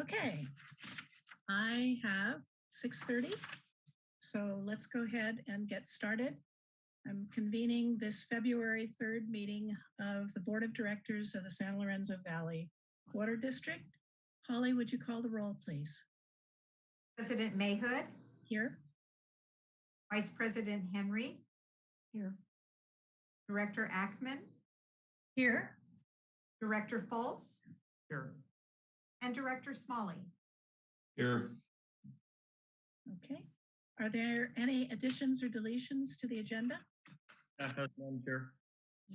Okay, I have 6:30. So let's go ahead and get started. I'm convening this February 3rd meeting of the Board of Directors of the San Lorenzo Valley Water District. Holly, would you call the roll, please? President Mahood, Here? Vice President Henry. Here. Director Ackemann, Here. Director Fultz, Here. And Director Smolley. Here. Okay. Are there any additions or deletions to the agenda? Staff has none, Chair.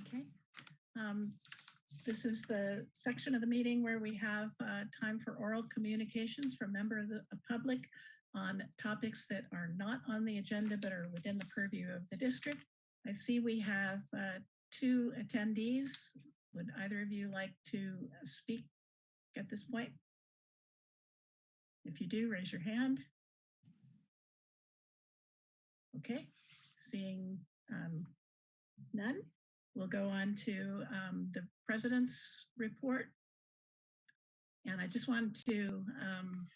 Okay. Um, This is the section of the meeting where we have uh, time for oral communications from member of the public on topics that are not on the agenda but are within the purview of the district. I see we have uh, two attendees. Would either of you like to uh, speak at this point? If you do, raise your hand. Okay, seeing um, none. We'll go on to um, the president's report. And I just wanted to um,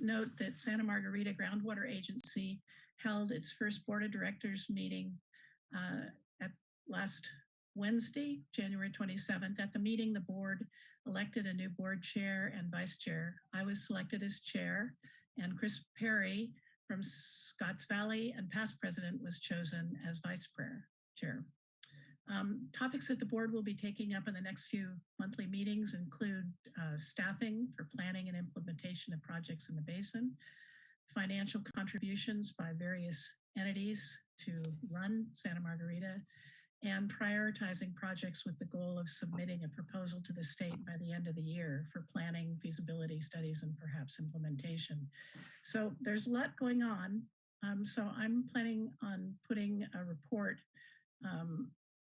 note that Santa Margarita Groundwater Agency held its first board of directors meeting uh, at last Wednesday, January 27th. At the meeting, the board elected a new board chair and vice chair. I was selected as chair and Chris Perry from Scotts Valley and past president was chosen as vice chair. Um, topics that the board will be taking up in the next few monthly meetings include uh, staffing for planning and implementation of projects in the basin, financial contributions by various entities to run Santa Margarita, and prioritizing projects with the goal of submitting a proposal to the state by the end of the year for planning, feasibility studies, and perhaps implementation. So there's a lot going on. Um, so I'm planning on putting a report um,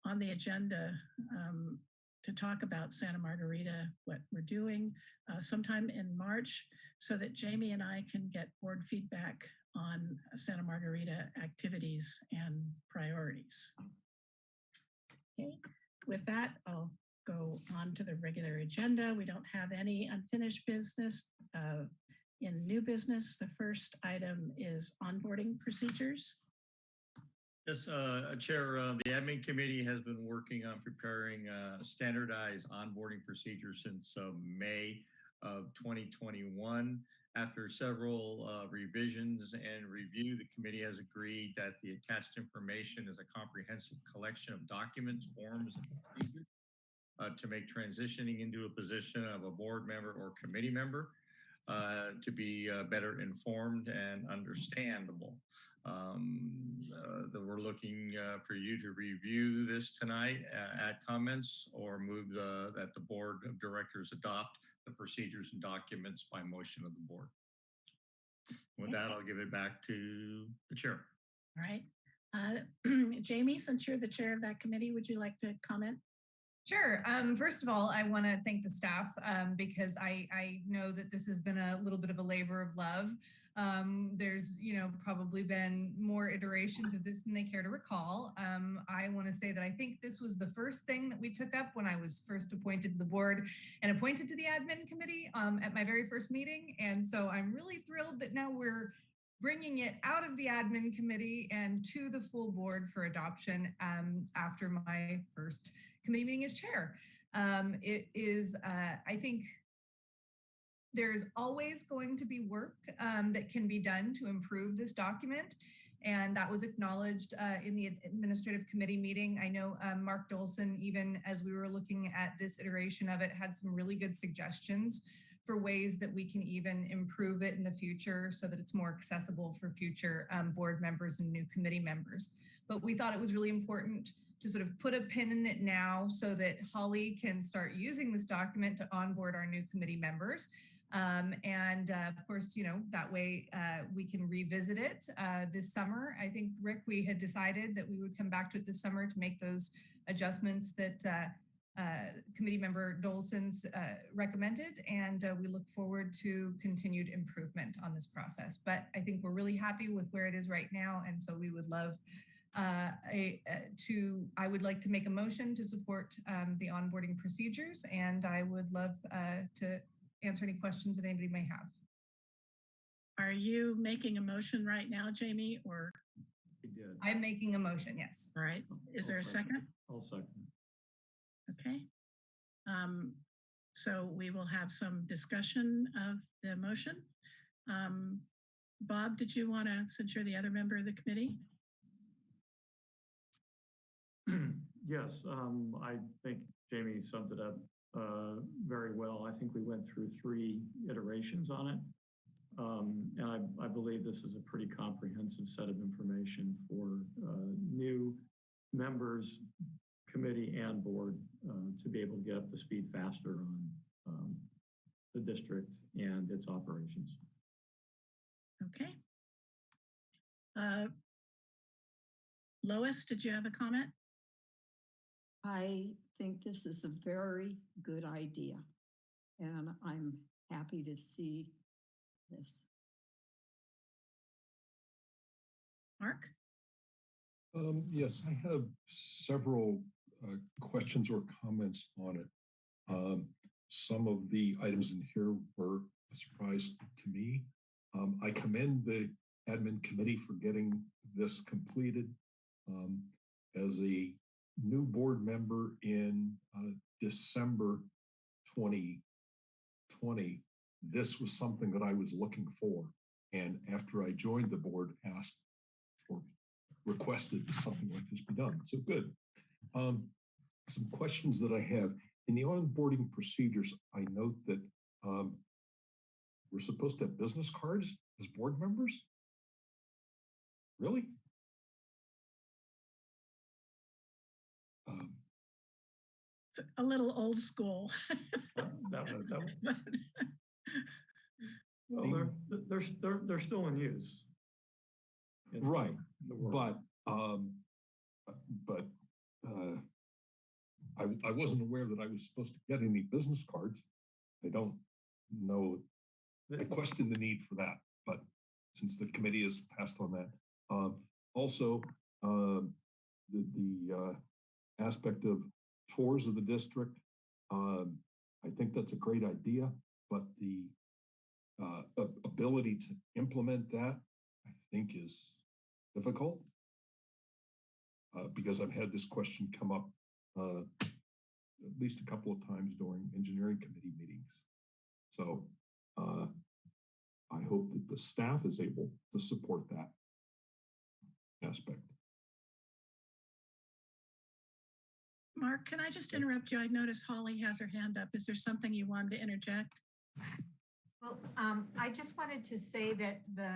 on the agenda um, to talk about Santa Margarita, what we're doing uh, sometime in March so that Jamie and I can get board feedback on Santa Margarita activities and priorities. Okay, with that, I'll go on to the regular agenda. We don't have any unfinished business. Uh, in new business, the first item is onboarding procedures. Yes, uh, Chair, uh, the admin committee has been working on preparing uh, standardized onboarding procedures since uh, May of 2021. After several uh, revisions and review, the committee has agreed that the attached information is a comprehensive collection of documents, forms, and procedures uh, to make transitioning into a position of a board member or committee member uh, to be uh, better informed and understandable. Um, uh, that we're looking uh, for you to review this tonight, uh, add comments, or move the that the board of directors adopt the procedures and documents by motion of the board. With that, I'll give it back to the chair. All right. Uh, Jamie, since you're the chair of that committee, would you like to comment? Sure. Um, first of all, I want to thank the staff um, because I, I know that this has been a little bit of a labor of love. Um, there's, you know, probably been more iterations of this than they care to recall. Um, I want to say that I think this was the first thing that we took up when I was first appointed to the board and appointed to the admin committee um, at my very first meeting. And so I'm really thrilled that now we're bringing it out of the admin committee and to the full board for adoption um, after my first committee meeting as chair. Um, it is, uh, I think, there's always going to be work um, that can be done to improve this document. And that was acknowledged uh, in the administrative committee meeting. I know um, Mark Dolson, even as we were looking at this iteration of it, had some really good suggestions for ways that we can even improve it in the future so that it's more accessible for future um, board members and new committee members. But we thought it was really important to sort of put a pin in it now so that Holly can start using this document to onboard our new committee members. Um, and uh, of course, you know, that way uh, we can revisit it uh, this summer. I think, Rick, we had decided that we would come back to it this summer to make those adjustments that uh, uh, committee member Dolson's uh, recommended. And we look forward to continued improvement on this process. But I think we're really happy with where it is right now. And so we would love uh, a, uh, to, I would like to make a motion to support um, the onboarding procedures and I would love uh, to answer any questions that anybody may have. Are you making a motion right now, Jamie, or, I did. I'm making a motion, yes. all right, is there a I'll second? I'll second. Okay. Um, so we will have some discussion of the motion. Um, Bob, did you want to, since you're the other member of the committee? Yes, um, I think Jamie summed it up, uh, very well. I think we went through three iterations on it. Um, and I, I believe this is a pretty comprehensive set of information for, uh, new members, committee and board, uh, to be able to get up to speed faster on, um, the district and its operations. Okay. Uh, Lois, did you have a comment? I think this is a very good idea. And I'm happy to see this. Mark? Um, yes, I have several uh, questions or comments on it. Um, some of the items in here were a surprise to me. Um, I commend the admin committee for getting this completed. Um, as a new board member in uh, December 2020, this was something that I was looking for. And after I joined the board, asked or requested something like this be done. So good. Um, some questions that I have in the onboarding procedures, I note that um, we're supposed to have business cards as board members. Really? A little old school. That was, that was, but- well, they're, they're, they're, they're still in use. in Right, the world. but um, but uh, I I wasn't aware that I was supposed to get any business cards. I don't know I question the need for that, but since the committee has passed on that. Um, also, um, the, the, uh, aspect of tours of the district, um, I think that's a great idea, but the, uh, ability to implement that, I think is difficult. Uh, because I've had this question come up, uh, at least a couple of times during engineering committee meetings. So, uh, I hope that the staff is able to support that aspect. Mark, can I just interrupt you? I noticed Holly has her hand up. Is there something you wanted to interject? Well, um, I just wanted to say that the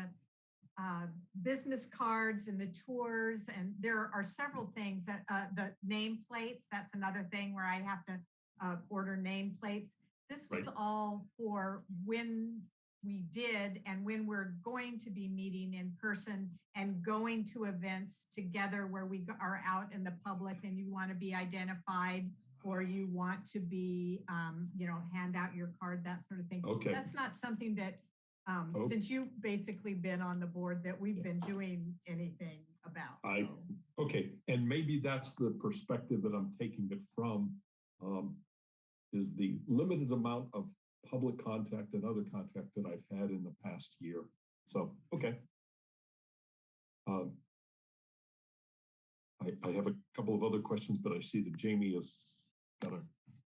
uh, business cards and the tours, and there are several things that, uh, the nameplates, that's another thing where I have to uh, order nameplates. This was Right. all for when we did and when we're going to be meeting in person and going to events together where we are out in the public and you want to be identified or you want to be, um, you know, hand out your card, that sort of thing. Okay. That's not something that, um, Oh. since you've basically been on the board, that we've been doing anything about. I- so. Okay, and maybe that's the perspective that I'm taking it from. um, Is the limited amount of public contact and other contact that I've had in the past year. So, okay. Um, I, I have a couple of other questions, but I see that Jamie has got a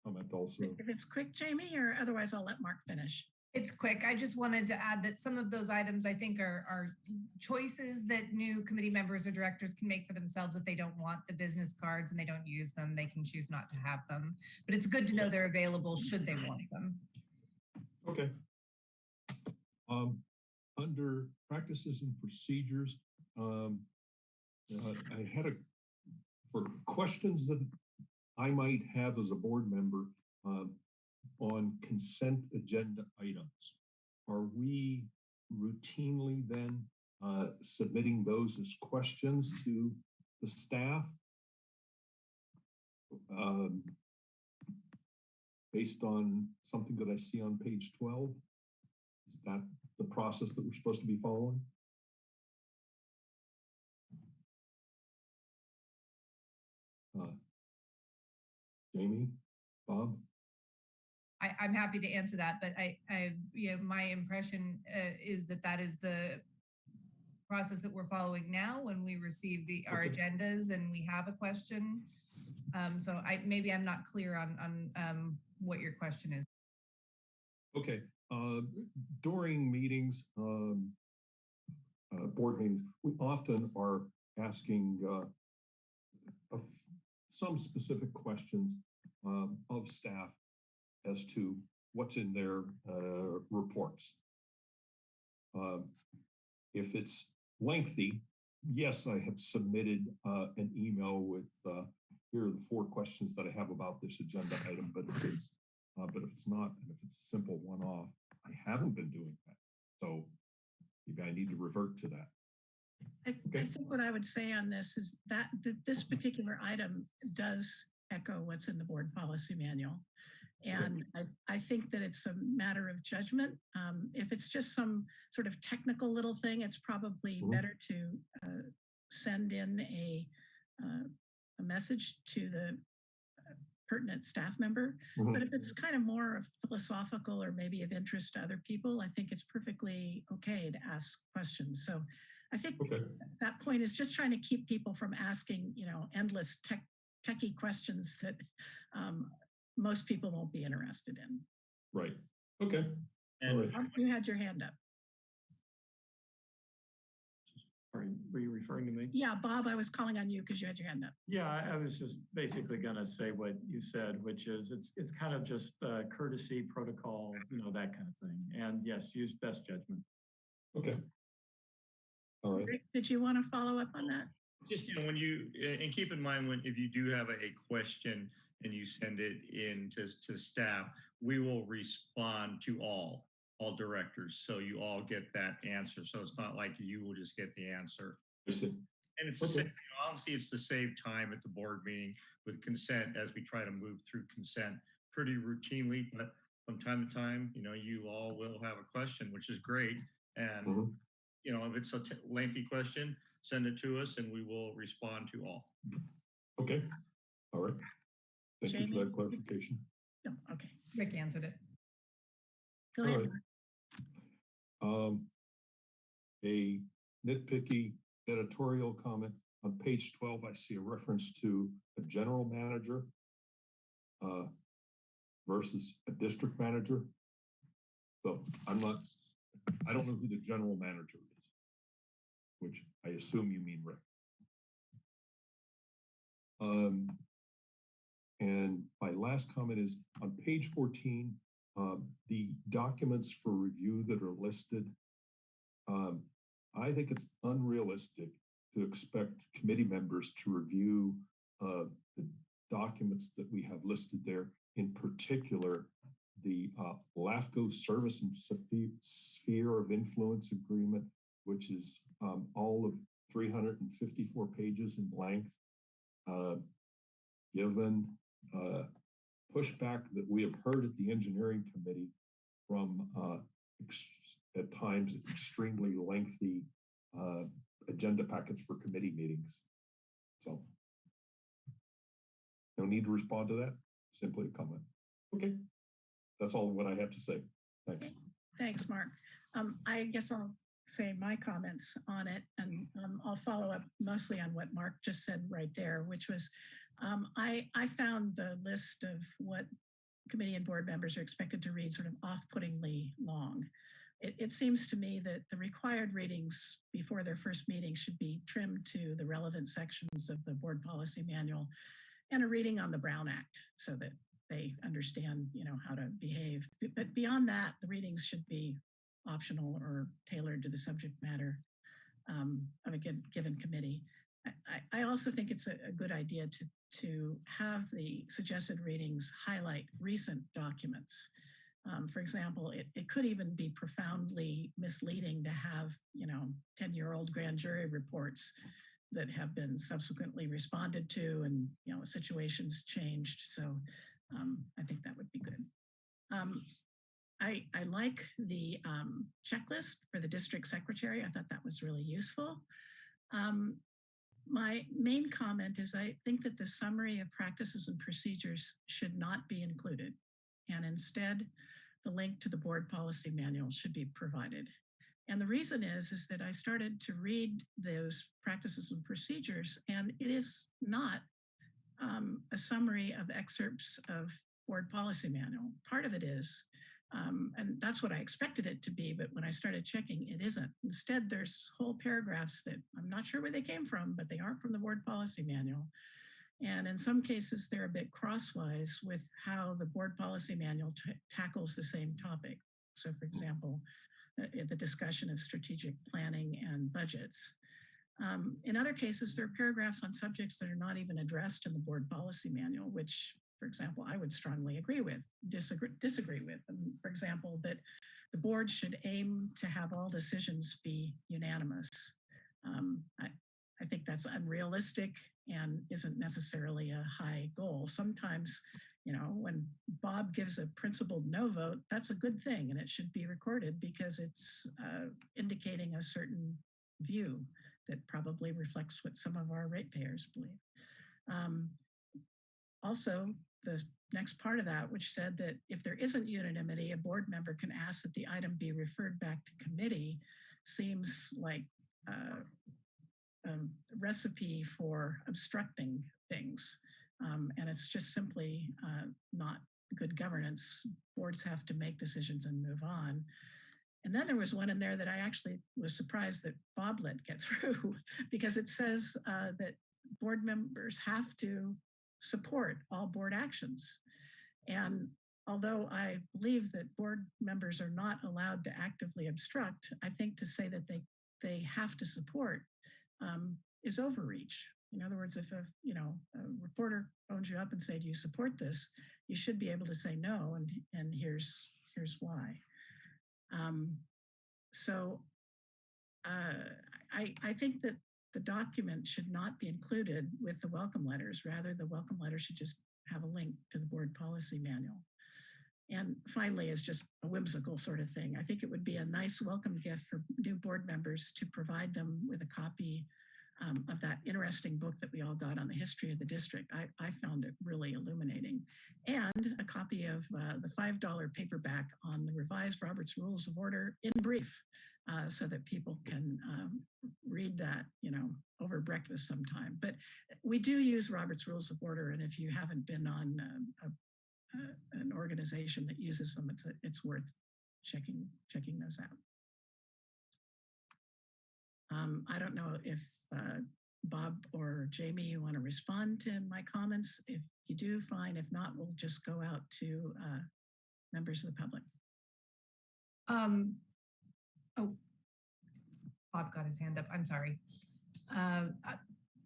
comment also. If it's quick, Jamie, or otherwise I'll let Mark finish. It's quick. I just wanted to add that some of those items I think are, are choices that new committee members or directors can make for themselves if they don't want the business cards and they don't use them, they can choose not to have them. But it's good to know they're available should they want them. Okay. Um, under practices and procedures, um, uh, I had a, for questions that I might have as a board member, um, on consent agenda items. Are we routinely then, uh, submitting those as questions to the staff? Um, based on something that I see on page twelve? Is that the process that we're supposed to be following? Uh, Jamie, Bob? I, I'm happy to answer that, but I, I, you know, my impression uh, is that that is the process that we're following now when we receive the, our Okay. agendas and we have a question. Um, so I, maybe I'm not clear on, on, um, what your question is. Okay, uh, during meetings, um, uh, board meetings, we often are asking, uh, some specific questions, um, of staff as to what's in their, uh, reports. Um, if it's lengthy, yes, I have submitted, uh, an email with, uh, here are the four questions that I have about this agenda item, but if it's uh, but if it's not, and if it's a simple one-off, I haven't been doing that. So maybe I need to revert to that. I, I think what I would say on this is that, that this particular item does echo what's in the board policy manual. And I, I think that it's a matter of judgment. Um, if it's just some sort of technical little thing, it's probably Mhm. better to uh, send in a, uh, a message to the uh, pertinent staff member. Mhm. But if it's kind of more of philosophical or maybe of interest to other people, I think it's perfectly okay to ask questions. So I think Okay, that point is just trying to keep people from asking, you know, endless tech, techie questions that um, most people won't be interested in. right. Okay, And right. You had your hand up. Are you, were you referring to me? Yeah, Bob, I was calling on you because you had your hand up. Yeah, I, I was just basically gonna say what you said, which is it's, it's kind of just uh, courtesy protocol, you know, that kind of thing. And yes, use best judgment. okay. All right, Rick, did you want to follow up on that? just, you know, when you, and keep in mind, when, if you do have a a question and you send it in to, to staff, we will respond to all, all directors. So you all get that answer. So it's not like you will just get the answer. I. And it's the Okay. same, obviously, it's to save time at the board meeting with consent as we try to move through consent pretty routinely, but from time to time, you know, you all will have a question, which is great. And, Mhm. you know, if it's a t- lengthy question, send it to us and we will respond to all. Okay, all right. Thank you for that clarification. No, okay, Rick answered it. go All ahead. right. Um, a nitpicky editorial comment on page twelve, I see a reference to a general manager uh, versus a district manager. So I'm not, I don't know who the general manager is, which I assume you mean Rick. Um, and my last comment is on page fourteen, um, the documents for review that are listed. Um, I think it's unrealistic to expect committee members to review uh, the documents that we have listed there. In particular, the uh, LAFCO Service and Sphere of Influence Agreement, which is um, all of 354 pages in length. Uh, given uh, pushback that we have heard at the engineering committee from uh, ex- at times extremely lengthy uh, agenda packets for committee meetings. So no need to respond to that, simply a comment. Okay, that's all what I have to say. Thanks. Thanks, Mark. Um, I guess I'll say my comments on it and um, I'll follow up mostly on what Mark just said right there, which was um, I, I found the list of what committee and board members are expected to read sort of off-puttingly long. It, it seems to me that the required readings before their first meeting should be trimmed to the relevant sections of the board policy manual and a reading on the Brown Act so that they understand, you know, how to behave. But beyond that, the readings should be optional or tailored to the subject matter um, of a given, given committee. I, also think it's a, a good idea to, to have the suggested readings highlight recent documents. Um, for example, it, it could even be profoundly misleading to have, you know, 10-year-old grand jury reports that have been subsequently responded to and, you know, situations changed. So um, I think that would be good. Um, I, I like the um, checklist for the district secretary. I thought that was really useful. Um, my main comment is I think that the summary of practices and procedures should not be included. and instead the link to the board policy manual should be provided. And the reason is, is that I started to read those practices and procedures, and it is not um, a summary of excerpts of board policy manual. Part of it is, um, and that's what I expected it to be, but when I started checking, it isn't. Instead, there's whole paragraphs that I'm not sure where they came from, but they aren't from the board policy manual. And in some cases, they're a bit crosswise with how the board policy manual tackles the same topic. So for example, uh, the discussion of strategic planning and budgets. Um, in other cases, there are paragraphs on subjects that are not even addressed in the board policy manual, which, for example, I would strongly agree with, disagree, disagree with. And for example, that the board should aim to have all decisions be unanimous. Um, I, I think that's unrealistic and isn't necessarily a high goal. Sometimes, you know, when Bob gives a principled no vote, that's a good thing and it should be recorded because it's uh, indicating a certain view that probably reflects what some of our ratepayers believe. Um, also, the next part of that, which said that if there isn't unanimity, a board member can ask that the item be referred back to committee, seems like uh, a recipe for obstructing things. Um, and it's just simply uh, not good governance. Boards have to make decisions and move on. And then there was one in there that I actually was surprised that Bob let get through because it says uh, that board members have to support all board actions. And although I believe that board members are not allowed to actively obstruct, I think to say that they, they have to support um, is overreach. In other words, if a you know a reporter phones you up and say, "Do you support this?" you should be able to say no, and and here's here's why. Um, so uh, I, I think that the document should not be included with the welcome letters. Rather, the welcome letter should just have a link to the board policy manual. And finally, is just a whimsical sort of thing. I think it would be a nice welcome gift for new board members to provide them with a copy um, of that interesting book that we all got on the history of the district. I, I found it really illuminating. And a copy of uh, the $5 paperback on the revised Robert's Rules of Order in brief, uh, so that people can um, read that, you know, over breakfast sometime. But we do use Robert's Rules of Order. And if you haven't been on um, a, a, an organization that uses them, it's, a, it's worth checking, checking those out. Um, I don't know if uh, Bob or Jamie, you want to respond to my comments. If you do, fine. If not, we'll just go out to uh, members of the public. Um, oh, Bob got his hand up. I'm sorry. Uh,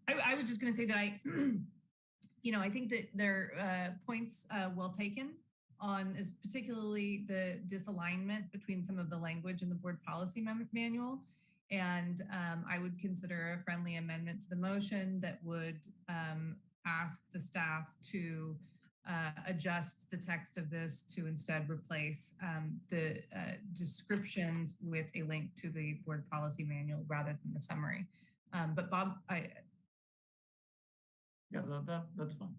I, I was just going to say that I, you know, I think that their uh, points uh, well taken on is particularly the disalignment between some of the language in the board policy manual and um, I would consider a friendly amendment to the motion that would um, ask the staff to uh, adjust the text of this to instead replace um, the uh, descriptions with a link to the board policy manual rather than the summary. Um, but Bob, I. Yeah, that, that, that's fine.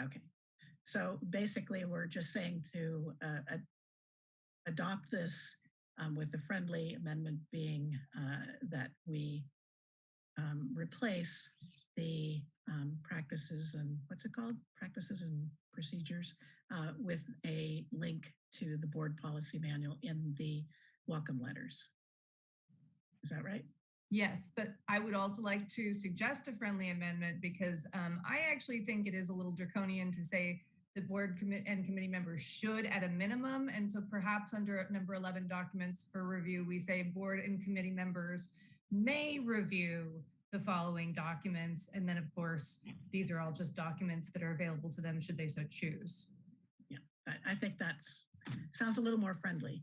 Okay. So basically, we're just saying to uh, adopt this um, with the friendly amendment being uh, that we um, replace the um, practices and what's it called? Practices and procedures uh, with a link to the board policy manual in the welcome letters. Is that right? Yes, but I would also like to suggest a friendly amendment because um, I actually think it is a little draconian to say the board commit and committee members should at a minimum. And so perhaps under number 11 documents for review, we say board and committee members may review the following documents. And then of course, these are all just documents that are available to them should they so choose. Yeah, I, think that's sounds a little more friendly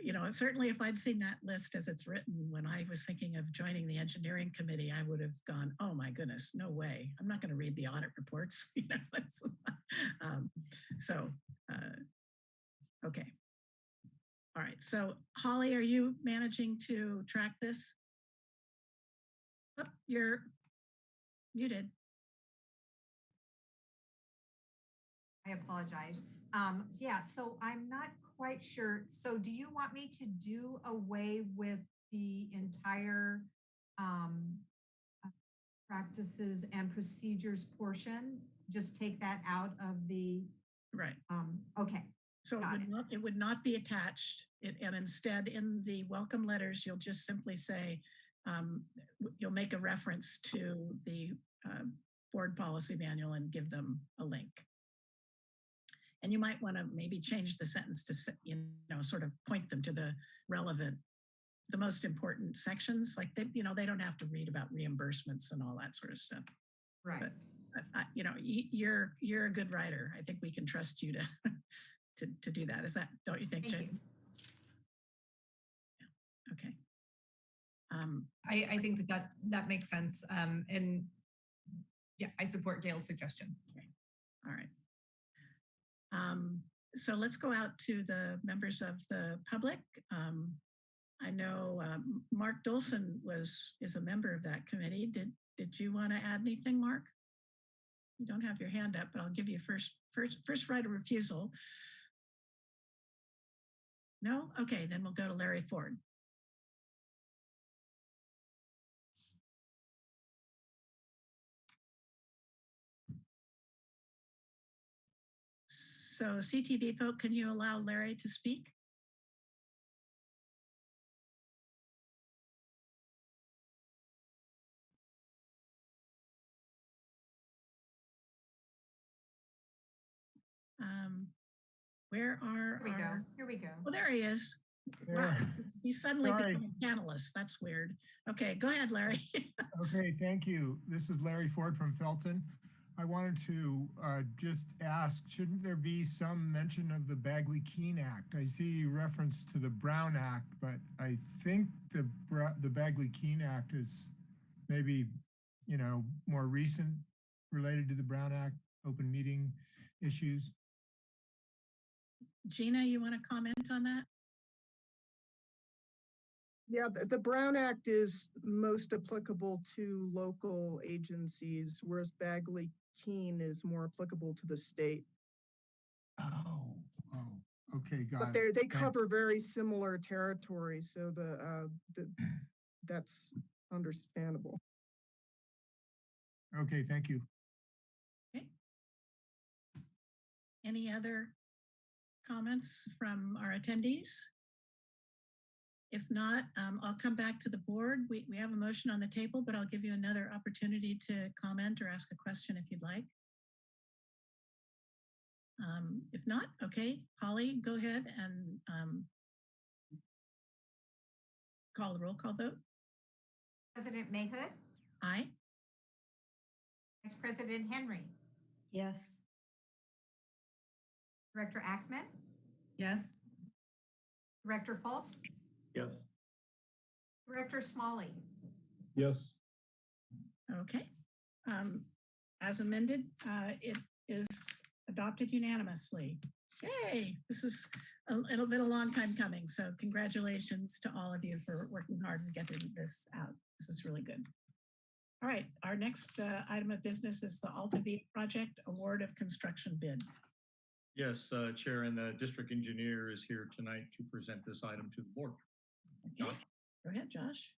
you know, certainly if I'd seen that list as it's written when I was thinking of joining the engineering committee, I would have gone, oh my goodness, no way. I'm not going to read the audit reports. you know, um, so, uh, okay. All right. So Holly, are you managing to track this? Oh, you're muted. I apologize. Um, yeah, so I'm not quite sure. So do you want me to do away with the entire um, uh, practices and procedures portion? Just take that out of the, Right. um, okay, So it would it. not, it would not be attached. It, and instead in the welcome letters, you'll just simply say, um, you'll make a reference to the, uh, board policy manual and give them a link. And you might want to maybe change the sentence to, you know, sort of point them to the relevant, the most important sections, like they, you know, they don't have to read about reimbursements and all that sort of stuff. right. But- I- you know, you're, you're a good writer. I think we can trust you to, to, to do that. Is that, don't you think, Thank Jane? you. Okay. Um, I, I think that that, that makes sense. Um, and yeah, I support Gail's suggestion. all right. Um, so let's go out to the members of the public. Um, I know, um, Mark Dolson was, is a member of that committee. Did, did you want to add anything, Mark? You don't have your hand up, but I'll give you first, first, first right of refusal. No? Okay, then we'll go to Larry Ford. So CTV folk, can you allow Larry to speak? Um, where are Here we go. Here we go. Well, there he is. Wow, he's suddenly Sorry. become a panelist. That's weird. Okay, go ahead, Larry. Okay, thank you. This is Larry Ford from Felton. I wanted to uh, just ask, shouldn't there be some mention of the Bagley-Keene Act? I see reference to the Brown Act, but I think the the Bagley-Keene Act is maybe, you know, more recent related to the Brown Act, open meeting issues. Gina, you want to comment on that? Yeah, the, the Brown Act is most applicable to local agencies, whereas Bagley Keene is more applicable to the state. Oh, oh, okay, got But it. they, they Thank- cover very similar territory, so the, uh, the, that's understandable. Okay, thank you. Okay. Any other comments from our attendees? If not, um, I'll come back to the board. We, we have a motion on the table, but I'll give you another opportunity to comment or ask a question if you'd like. Um, if not, okay, Holly, go ahead and um, call the roll call vote. President Mahood, Aye. Vice President Henry, Yes, Director Ackemann, Yes. Director Fultz, Yes. Director Smolley. Yes. Okay. Um, as amended, uh, it is adopted unanimously. Yay, this is a little bit a long time coming. So congratulations to all of you for working hard and getting this out. This is really good. All right, our next uh, item of business is the Altavia project award of construction bid. Yes, uh, Chair, and the district engineer is here tonight to present this item to the board. Okay, go ahead, Josh.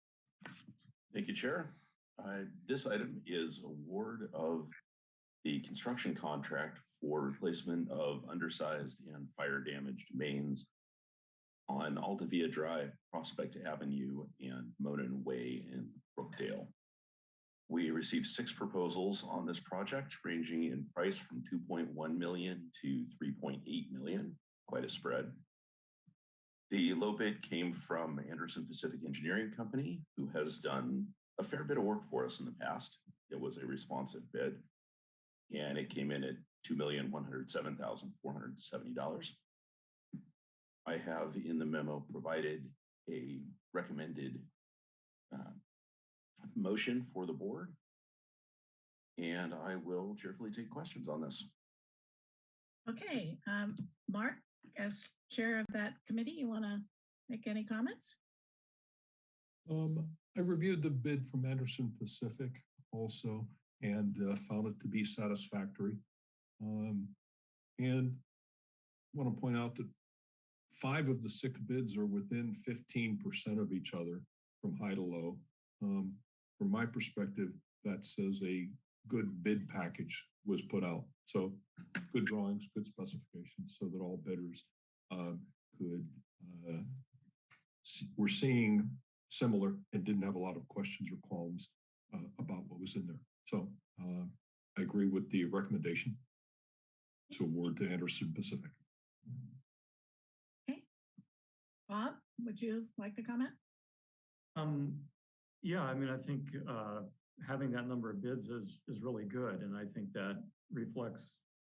Thank you, Chair. Uh, This item is award of the construction contract for replacement of undersized and fire damaged mains on Altavia Drive, Prospect Avenue, and Monon Way in Brookdale. We received six proposals on this project ranging in price from 2.1 million to 3.8 million, quite a spread. The low bid came from Anderson Pacific Engineering Company, who has done a fair bit of work for us in the past. It was a responsive bid. And it came in at two million one hundred seven thousand four hundred seventy dollars. I have in the memo provided a recommended uh, motion for the board. And I will cheerfully take questions on this. Okay, um, Mark, as chair of that committee, you want to make any comments? Um, I reviewed the bid from Anderson Pacific also and uh, found it to be satisfactory. Um, And want to point out that five of the six bids are within fifteen percent of each other from high to low. Um, from my perspective, that says a good bid package was put out. So good drawings, good specifications, so that all bidders could. Uh, s- we're seeing similar and didn't have a lot of questions or qualms uh, about what was in there. So uh, I agree with the recommendation to award to Anderson Pacific. Okay. Bob, would you like to comment? Um, yeah, I mean, I think, uh, having that number of bids is, is really good. And I think that reflects,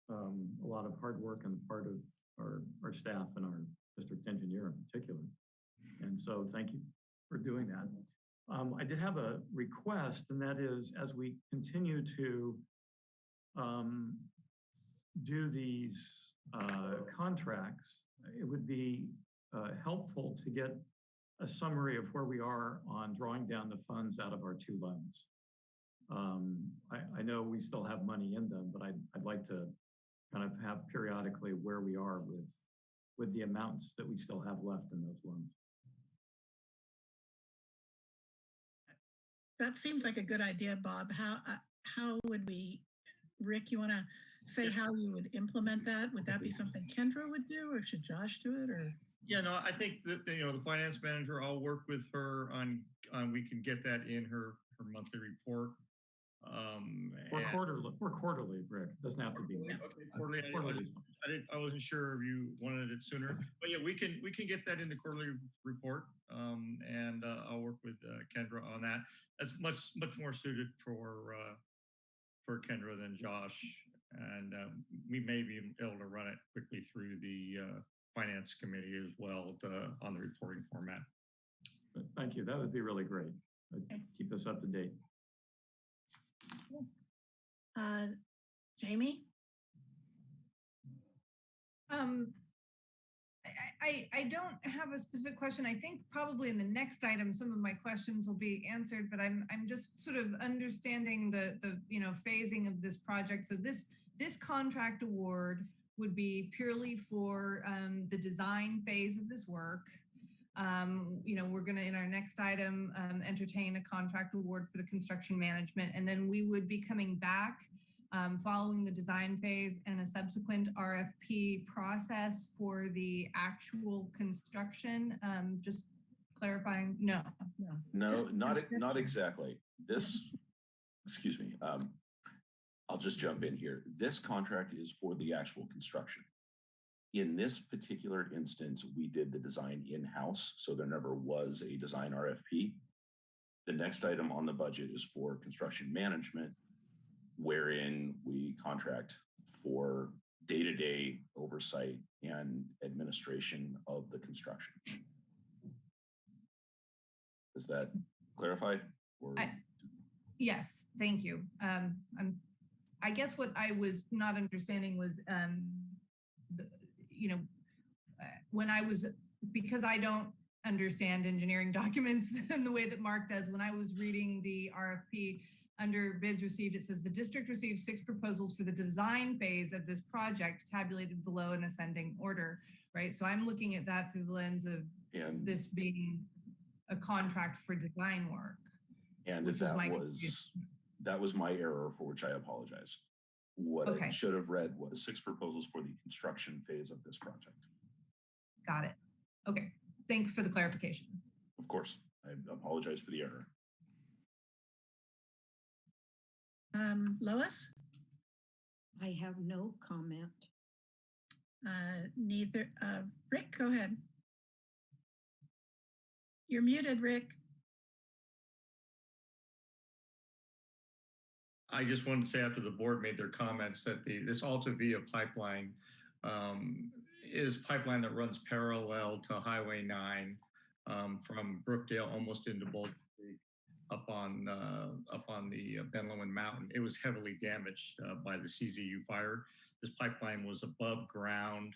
um, a lot of hard work on the part of our, our staff and our district engineer in particular. And so thank you for doing that. Um, I did have a request and that is as we continue to, um, do these, uh, contracts, it would be, uh, helpful to get a summary of where we are on drawing down the funds out of our two loans. Um, I, I know we still have money in them, but I'd, I'd like to kind of have periodically where we are with, with the amounts that we still have left in those loans. That seems like a good idea, Bob. How, uh, how would we, Rick, you want to say how you would implement that? Would that be something Kendra would do or should Josh do it or? Yeah, no, I think that, you know, the finance manager, I'll work with her on, on, we can get that in her, her monthly report. Um, Or and- quarterly, or quarterly, Rick, doesn't have to be. Okay, quarterly, I- I Quarterly wasn't- I didn't, I wasn't sure if you wanted it sooner, but yeah, we can, we can get that in the quarterly report. Um, and, uh, I'll work with, uh, Kendra on that. That's much, much more suited for, uh, for Kendra than Josh. And, um, we may be able to run it quickly through the, uh, finance committee as well, to, on the reporting format. Thank you, that would be really great. Uh, Keep us up to date. Uh, Jamie? Um, I, I, I don't have a specific question. I think probably in the next item, some of my questions will be answered, but I'm, I'm just sort of understanding the, the, you know, phasing of this project. So this, this contract award would be purely for um, the design phase of this work. Um, you know, we're gonna, in our next item, um, entertain a contract award for the construction management, and then we would be coming back um, following the design phase and a subsequent RFP process for the actual construction. Um, just clarifying, no. No, not, not exactly. This, excuse me, um, I'll just jump in here. This contract is for the actual construction. In this particular instance, we did the design in-house, so there never was a design RFP. The next item on the budget is for construction management, wherein we contract for day-to-day oversight and administration of the construction. Does that clarify? I- Yes, thank you. Um, I guess what I was not understanding was, um, you know, uh, when I was, because I don't understand engineering documents in the way that Mark does, when I was reading the RFP under bids received, it says the district received six proposals for the design phase of this project tabulated below in ascending order, right? So I'm looking at that through the lens of And, this being a contract for design work. and if that was, confusion. that was my error for which I apologize. What Okay. I should have read was six proposals for the construction phase of this project. Got it. Okay, thanks for the clarification. Of course, I apologize for the error. Um, Lois? I have no comment. Uh, neither, uh, Rick, go ahead. You're muted, Rick. I just wanted to say after the board made their comments that the, this Alta Via pipeline um, is pipeline that runs parallel to Highway 9 um, from Brookdale almost into Boulder Creek up on, uh, up on the uh, Ben Lomond Mountain. It was heavily damaged uh, by the CZU fire. This pipeline was above ground,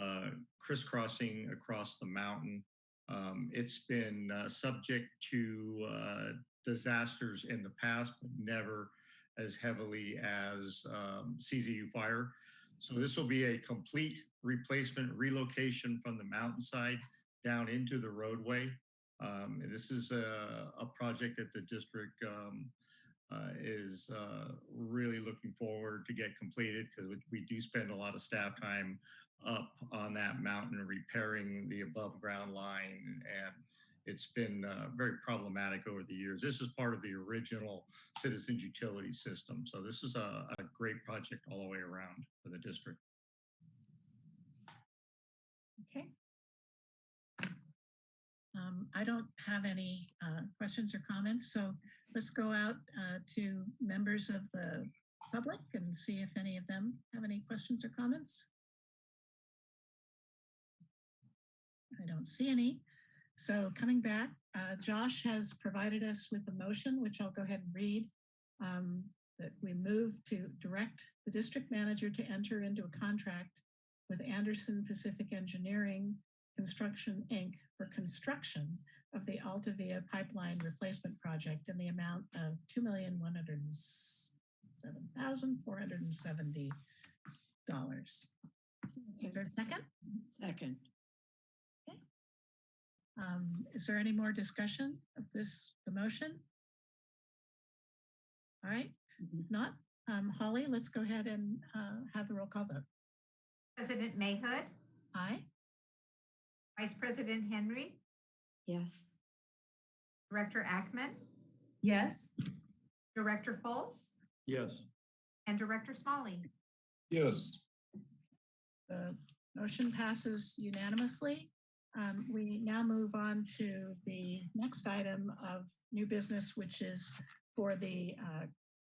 uh, crisscrossing across the mountain. Um, it's been uh, subject to uh, disasters in the past, but never as heavily as um, CZU fire. So this will be a complete replacement relocation from the mountainside down into the roadway. Um, this is a, a project that the district um, uh, is uh, really looking forward to get completed because we, we do spend a lot of staff time up on that mountain repairing the above ground line and it's been uh, very problematic over the years. This is part of the original citizens utility system. So this is a, a great project all the way around for the district. Okay. Um, I don't have any uh, questions or comments, so let's go out uh, to members of the public and see if any of them have any questions or comments. I don't see any. So coming back, uh, Josh has provided us with a motion, which I'll go ahead and read. um, That we move to direct the district manager to enter into a contract with Anderson Pacific Engineering Construction, Inc. for construction of the Altavia Pipeline Replacement Project in the amount of two million one hundred and seven thousand four hundred and seventy dollars. Is there a second? Second. Um, is there any more discussion of this, the motion? All right, Mhm. if not, um, Holly, let's go ahead and uh, have the roll call vote. President Mahood, Aye. Vice President Henry, Yes. Director Ackemann, Yes. Director Fultz, Yes. and Director Smolley. Yes, The motion passes unanimously. Um, we now move on to the next item of new business, which is for the uh,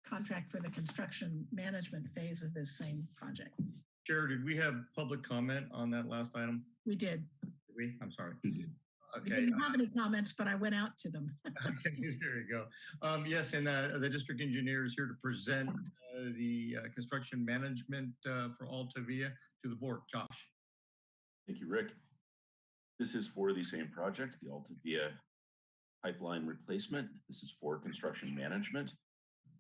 contract for the construction management phase of this same project. Chair, did we have public comment on that last item? We did. Did we? I'm sorry. you did. We Okay. didn't have any comments, but I went out to them. Okay, there you go. Um, yes, and uh, the district engineer is here to present uh, the uh, construction management uh, for Altavia to the board. Josh. Thank you, Rick. This is for the same project, the Altavia pipeline replacement. This is for construction management.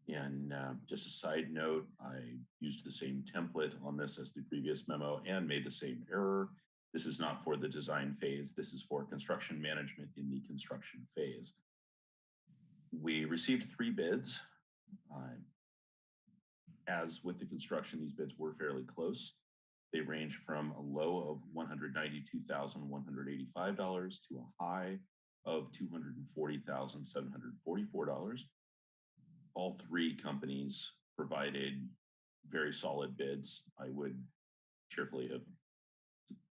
And uh, just a side note, I used the same template on this as the previous memo and made the same error. This is not for the design phase. This is for construction management in the construction phase. We received three bids. Uh, As with the construction, these bids were fairly close. They range from a low of $192,185 to a high of $240,744. All three companies provided very solid bids. I would cheerfully have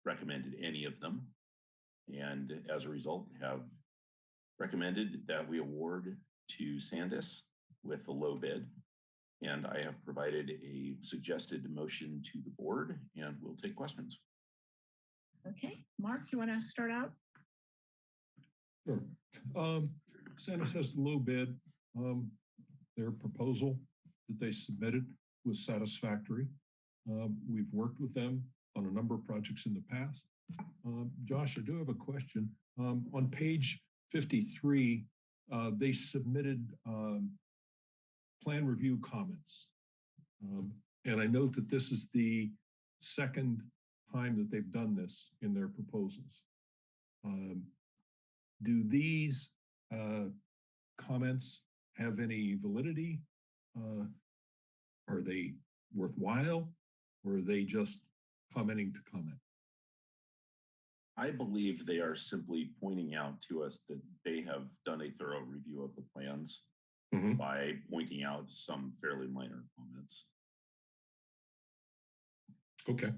recommended any of them. And as a result, have recommended that we award to Sandis with the low bid. And I have provided a suggested motion to the board and we'll take questions. Okay, Mark, you want to start out? Sure. Um, Sandis has the low bid. Um, their proposal that they submitted was satisfactory. Um, we've worked with them on a number of projects in the past. Um, Josh, I do have a question. Um, on page fifty-three, uh, they submitted, um, plan review comments. Um, and I note that this is the second time that they've done this in their proposals. Um, do these uh, comments have any validity? Uh, are they worthwhile or are they just commenting to comment? I believe they are simply pointing out to us that they have done a thorough review of the plans Mhm. by pointing out some fairly minor comments. Okay.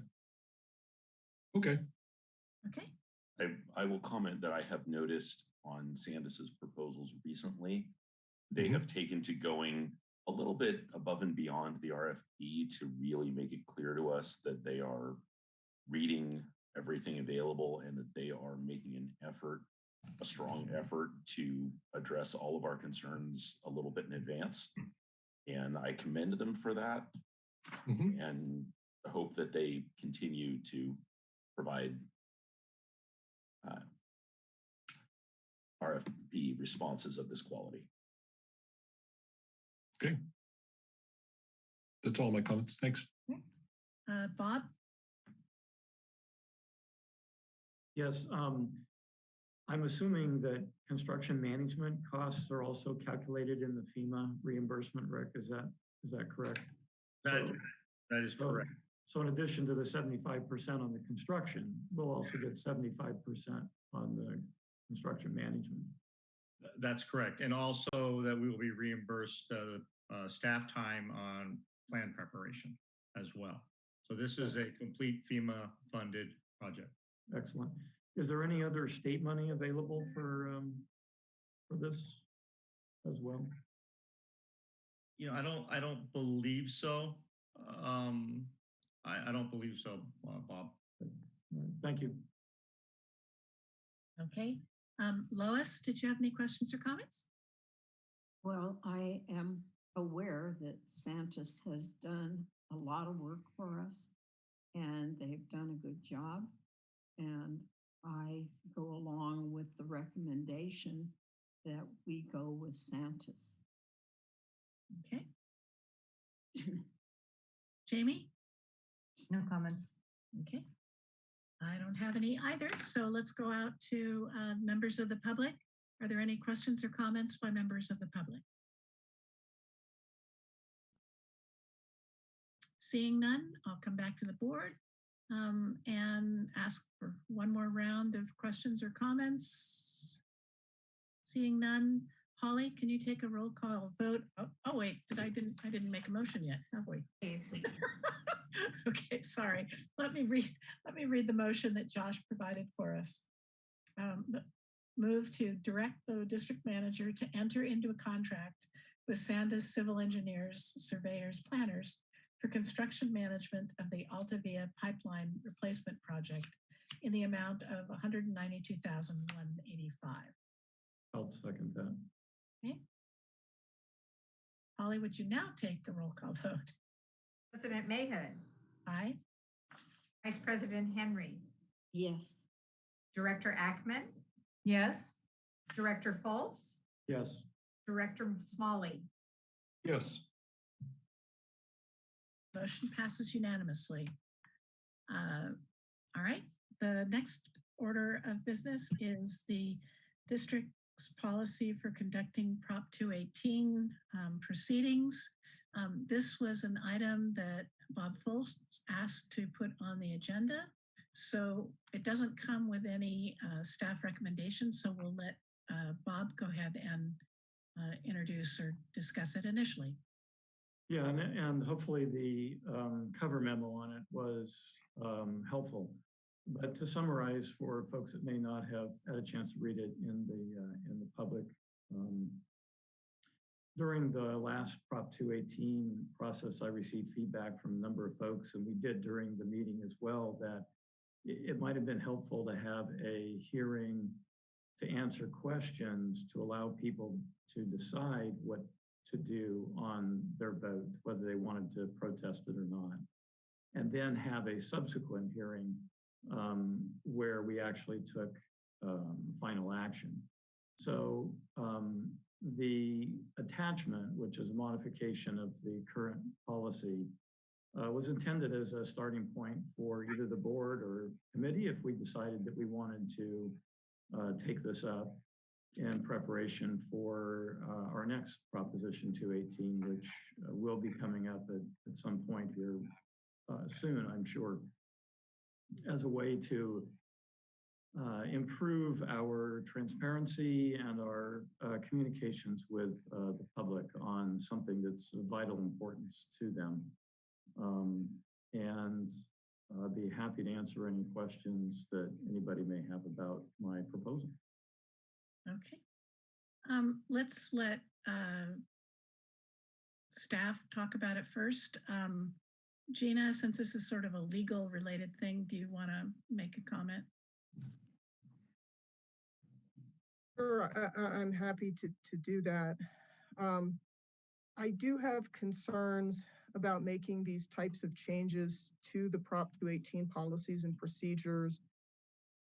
Okay. Okay, I, I will comment that I have noticed on Sandis's proposals recently, they Mhm. have taken to going a little bit above and beyond the RFP to really make it clear to us that they are reading everything available and that they are making an effort, a strong effort to address all of our concerns a little bit in advance. And I commend them for that Mhm. and hope that they continue to provide uh, RFP responses of this quality. Okay. That's all my comments. Thanks. Uh, Bob? Yes, um, I'm assuming that construction management costs are also calculated in the FEMA reimbursement, Rick, is that, is that correct? That, So- that is correct. So in addition to the seventy-five percent on the construction, we'll also get seventy-five percent on the construction management. That's correct. And also that we will be reimbursed uh, uh, staff time on plan preparation as well. So this is a complete FEMA funded project. Excellent. Is there any other state money available for, um, for this as well? You know, I don't, I don't believe so. Um, I, I don't believe so, uh, Bob. Thank you. Okay. Um, Lois, did you have any questions or comments? Well, I am aware that Sandis has done a lot of work for us and they've done a good job. And I go along with the recommendation that we go with Sandis. Okay. Jamie? No comments. Okay. I don't have any either, so let's go out to uh, members of the public. Are there any questions or comments by members of the public? Seeing none, I'll come back to the board um, and ask for one more round of questions or comments. Seeing none, Holly, can you take a roll call vote? Oh, oh, wait, did I didn't I didn't make a motion yet, have we? Please. Okay, sorry. Let me read, let me read the motion that Josh provided for us. Um, Move to direct the district manager to enter into a contract with Sandis Civil Engineers, Surveyors, Planners for construction management of the Altavia Pipeline Replacement Project in the amount of one hundred and ninety-two thousand one eighty-five. I'll second that. Okay. Holly, would you now take a roll call vote? President Mahood, Aye? Vice President Henry, Yes, Director Ackemann, Yes. Director Fultz, Yes, Director Smolley. Yes, Motion passes unanimously. Uh, All right, the next order of business is the district's policy for conducting Prop 218 um, proceedings. Um, This was an item that Bob Fultz asked to put on the agenda. So it doesn't come with any uh, staff recommendations, so we'll let uh, Bob go ahead and uh, introduce or discuss it initially. Yeah, and, and hopefully the, um, cover memo on it was, um, helpful. But to summarize for folks that may not have had a chance to read it in the, uh, in the public, um, during the last Prop 218 process, I received feedback from a number of folks, and we did during the meeting as well, that it, it might have been helpful to have a hearing to answer questions to allow people to decide what to do on their vote, whether they wanted to protest it or not. And then have a subsequent hearing um, where we actually took um, final action. So um, the attachment, which is a modification of the current policy, uh, was intended as a starting point for either the board or committee if we decided that we wanted to uh, take this up in preparation for uh, our next Proposition 218, which uh, will be coming up at, at some point here uh, soon, I'm sure, as a way to uh, improve our transparency and our uh, communications with uh, the public on something that's of vital importance to them. Um, and I'd be happy to answer any questions that anybody may have about my proposal. Okay. Um, let's let uh, staff talk about it first. Um, Gina, since this is sort of a legal related thing, do you want to make a comment? Sure, I, I'm happy to, to do that. Um, I do have concerns about making these types of changes to the Prop 218 policies and procedures.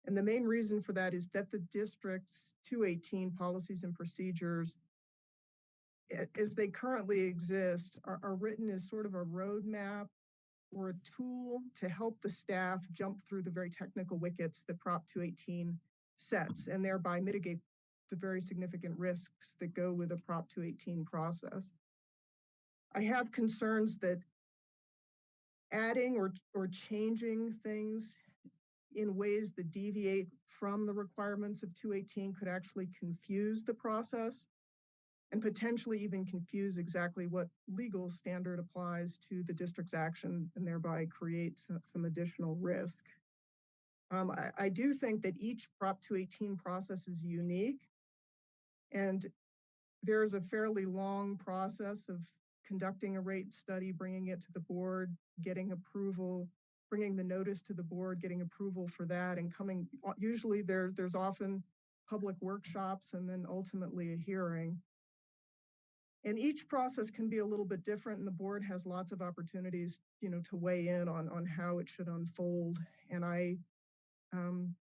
And the main reason for that is that the district's 218 policies and procedures, as they currently exist, are, are written as sort of a roadmap or a tool to help the staff jump through the very technical wickets that Prop 218 sets and thereby mitigate the very significant risks that go with a Prop 218 process. I have concerns that adding or, or changing things in ways that deviate from the requirements of 218 could actually confuse the process and potentially even confuse exactly what legal standard applies to the district's action and thereby create some, some additional risk. Um, I, I do think that each Prop 218 process is unique and there's a fairly long process of conducting a rate study, bringing it to the board, getting approval, bringing the notice to the board, getting approval for that and coming, usually there, there's often public workshops and then ultimately a hearing. And each process can be a little bit different and the board has lots of opportunities, you know, to weigh in on, on how it should unfold. And I, um,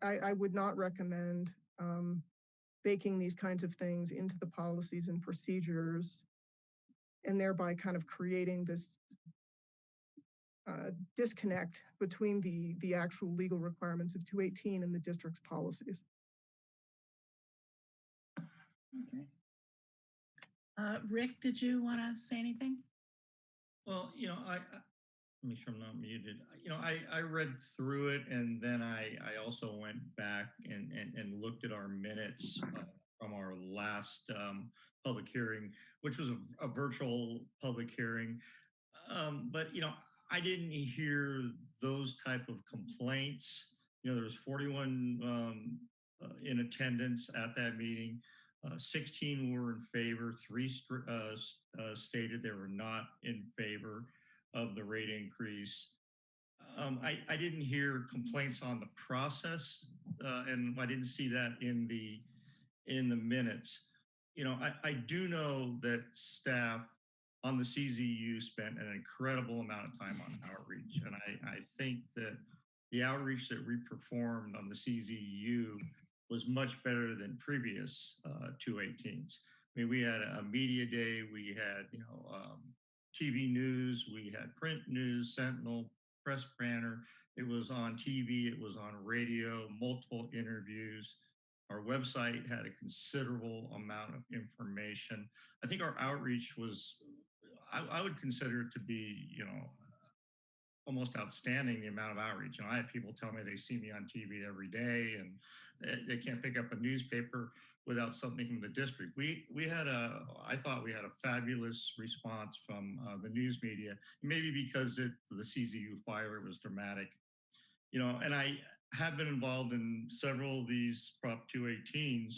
I, I would not recommend, um, baking these kinds of things into the policies and procedures and thereby kind of creating this uh, disconnect between the, the actual legal requirements of 218 and the district's policies. Okay. Uh, Rick, did you want to say anything? Well, you know, I, I let me make sure I'm not muted. You know, I, I read through it and then I, I also went back and, and, and looked at our minutes uh, from our last um, public hearing, which was a, a virtual public hearing. Um, but, you know, I didn't hear those type of complaints. You know, there was 41 um, uh, in attendance at that meeting. Uh, 16 were in favor, three uh, uh, stated they were not in favor of the rate increase. Um, I, I, didn't hear complaints on the process, uh, and I didn't see that in the in the minutes. You know, I, I do know that staff on the CZU spent an incredible amount of time on outreach, and I, I think that the outreach that we performed on the CZU was much better than previous uh, 218s. I mean, we had a media day, we had, you know, um, TV news, we had print news, Sentinel, press banner. It was on TV, it was on radio, multiple interviews. Our website had a considerable amount of information. I think our outreach was, I, I would consider it to be, you know, almost outstanding the amount of outreach. You know, I have people tell me they see me on TV every day and they, they can't pick up a newspaper without something from the district. We we had a, I thought we had a fabulous response from uh, the news media, maybe because it the CZU fire was dramatic, you know, and I have been involved in several of these Prop 218s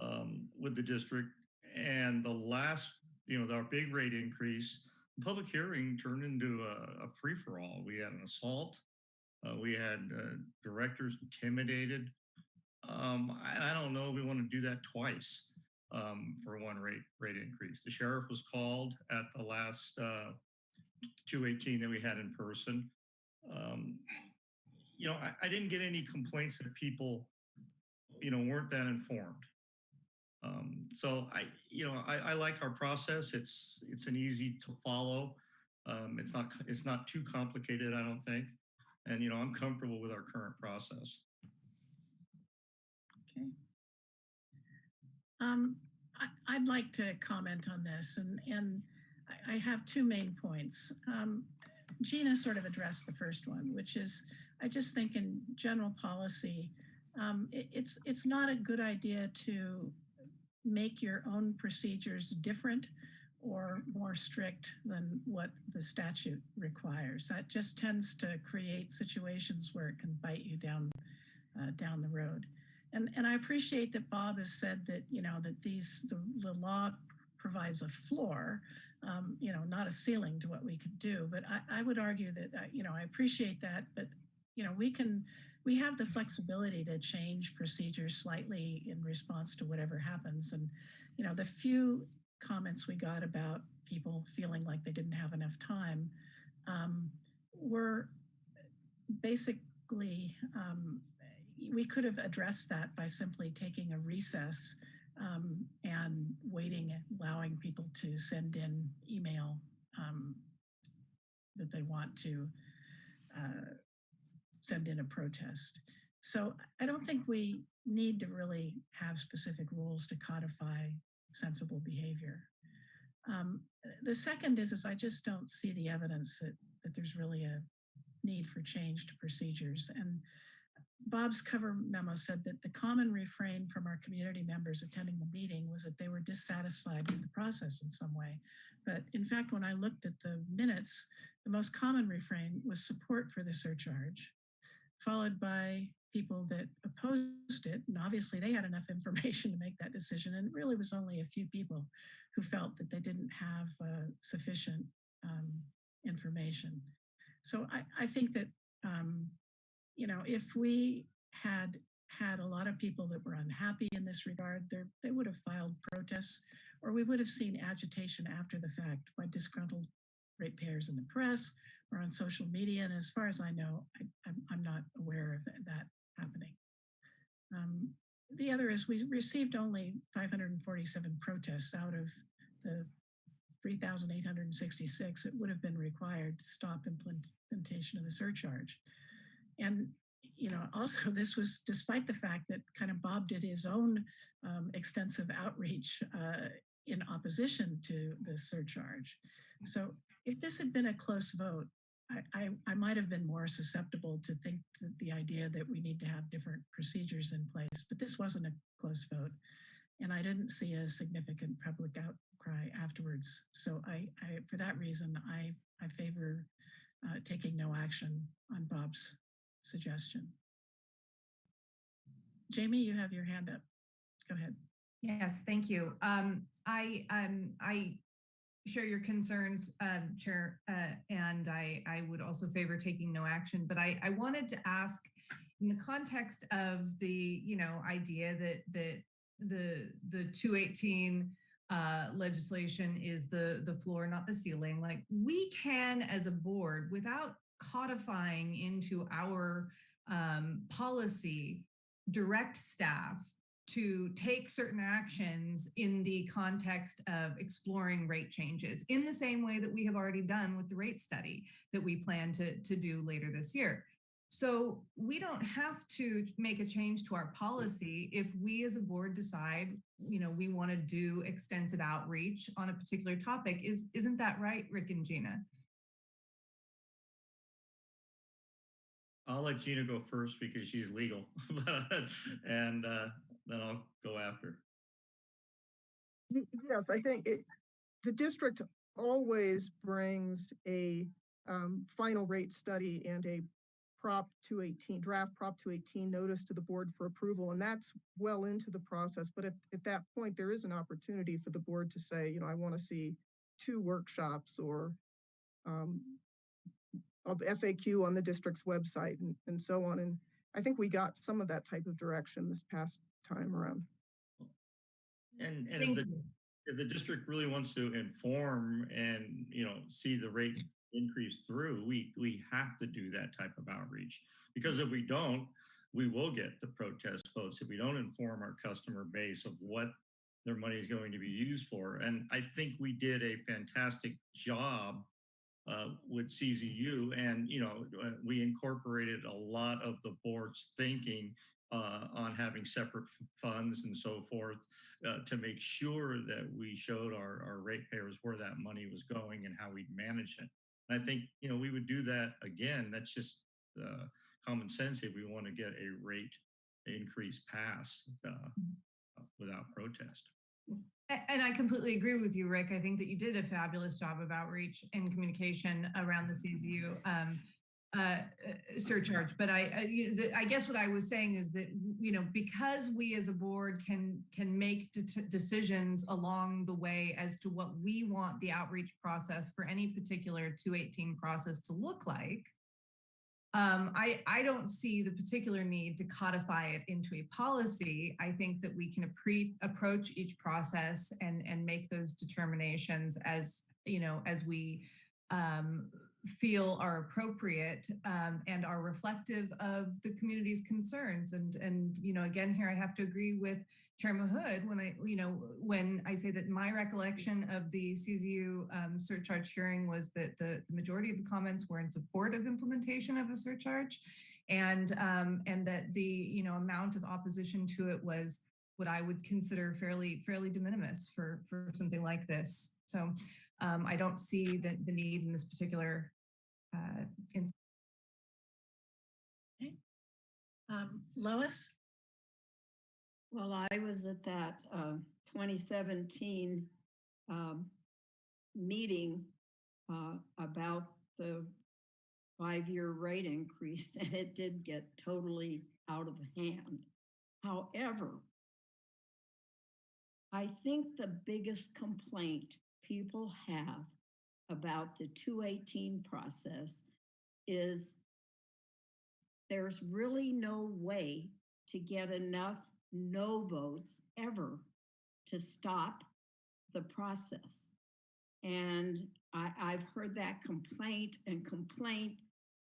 um, with the district and the last, you know, our big rate increase, public hearing turned into a, a free-for-all. We had an assault. Uh, we had uh, directors intimidated. Um, I, I, don't know we want to do that twice um, for one rate rate increase. The sheriff was called at the last uh, 218 that we had in person. Um, you know, I, I, didn't get any complaints that people, you know, weren't that informed. Um, so I, you know, I, I, like our process. It's it's an easy to follow. Um, it's not it's not too complicated, I don't think. And you know, I'm comfortable with our current process. Okay. Um, I, would like to comment on this, and and I, I have two main points. Um, Gina sort of addressed the first one, which is I just think in general policy, um, it, it's it's not a good idea to make your own procedures different or more strict than what the statute requires. That just tends to create situations where it can bite you down uh, down the road. And and I appreciate that Bob has said that you know that these the, the law provides a floor, um, you know, not a ceiling to what we could do. But I, I would argue that uh, you know I appreciate that, but you know we can we have the flexibility to change procedures slightly in response to whatever happens. And, you know, the few comments we got about people feeling like they didn't have enough time um, were basically, um, we could have addressed that by simply taking a recess um, and waiting, allowing people to send in email um, that they want to uh, send in a protest. So I don't think we need to really have specific rules to codify sensible behavior. Um, the second is, is I just don't see the evidence that, that there's really a need for change to procedures. And Bob's cover memo said that the common refrain from our community members attending the meeting was that they were dissatisfied with the process in some way. But in fact, when I looked at the minutes, the most common refrain was support for the surcharge, followed by people that opposed it. And obviously they had enough information to make that decision. And it really was only a few people who felt that they didn't have uh, sufficient um, information. So I, I think that, um, you know, if we had had a lot of people that were unhappy in this regard, they would have filed protests or we would have seen agitation after the fact by disgruntled ratepayers in the press or on social media. And as far as I know, I, I'm, I'm not aware of that, that happening. Um, the other is we received only 547 protests out of the 3,866 that would have been required to stop implementation of the surcharge. And, you know, also this was despite the fact that kind of Bob did his own um, extensive outreach uh, in opposition to the surcharge. So if this had been a close vote, I, I, might have been more susceptible to think that the idea that we need to have different procedures in place, but this wasn't a close vote. And I didn't see a significant public outcry afterwards. So I, I for that reason, I, I favor uh, taking no action on Bob's suggestion. Jamie, you have your hand up. Go ahead. Yes, thank you. Um, I um, I share your concerns, um, Chair, uh, and I, I would also favor taking no action. But I, I wanted to ask, in the context of the you know idea that that the the 218 uh, legislation is the the floor, not the ceiling. Like we can, as a board, without codifying into our um, policy, direct staff to take certain actions in the context of exploring rate changes in the same way that we have already done with the rate study that we plan to, to do later this year. So we don't have to make a change to our policy if we as a board decide, you know, we want to do extensive outreach on a particular topic. Is, isn't that right, Rick and Gina? I'll let Gina go first because she's legal, and uh, then I'll go after. Yes, I think it, the district always brings a um, final rate study and a Prop 218, draft Prop 218 notice to the board for approval, and that's well into the process. But at, at that point, there is an opportunity for the board to say, you know, I want to see two workshops or um, of FAQ on the district's website and, and so on. And I think we got some of that type of direction this past time around. And, and if the, if the district really wants to inform and, you know, see the rate increase through, we, we have to do that type of outreach. Because if we don't, we will get the protest votes if we don't inform our customer base of what their money is going to be used for. And I think we did a fantastic job uh, with CZU. And, you know, uh, we incorporated a lot of the board's thinking uh, on having separate funds and so forth uh, to make sure that we showed our, our ratepayers where that money was going and how we'd manage it. And I think, you know, we would do that again. That's just uh, common sense if we want to get a rate increase passed uh, without protest. And I completely agree with you, Rick. I think that you did a fabulous job of outreach and communication around the CZU um, uh, uh, surcharge. But I, you know, the, I, guess what I was saying is that you know because we as a board can can make de decisions along the way as to what we want the outreach process for any particular 218 process to look like. Um, I, I don't see the particular need to codify it into a policy. I think that we can approach each process and, and make those determinations as, you know, as we um, feel are appropriate um, and are reflective of the community's concerns. And, and, you know, again, here I have to agree with Chair Mahood when I, you know, when I say that my recollection of the CZU um, surcharge hearing was that the, the majority of the comments were in support of implementation of a surcharge and um, and that the you know amount of opposition to it was what I would consider fairly fairly de minimis for for something like this. So um, I don't see the, the need in this particular uh, in Um, Lois? Well, I was at that uh, 2017 um, meeting uh, about the five-year rate increase, and it did get totally out of hand. However, I think the biggest complaint people have about the 218 process is there's really no way to get enough no votes ever to stop the process. And I, I've heard that complaint and complaint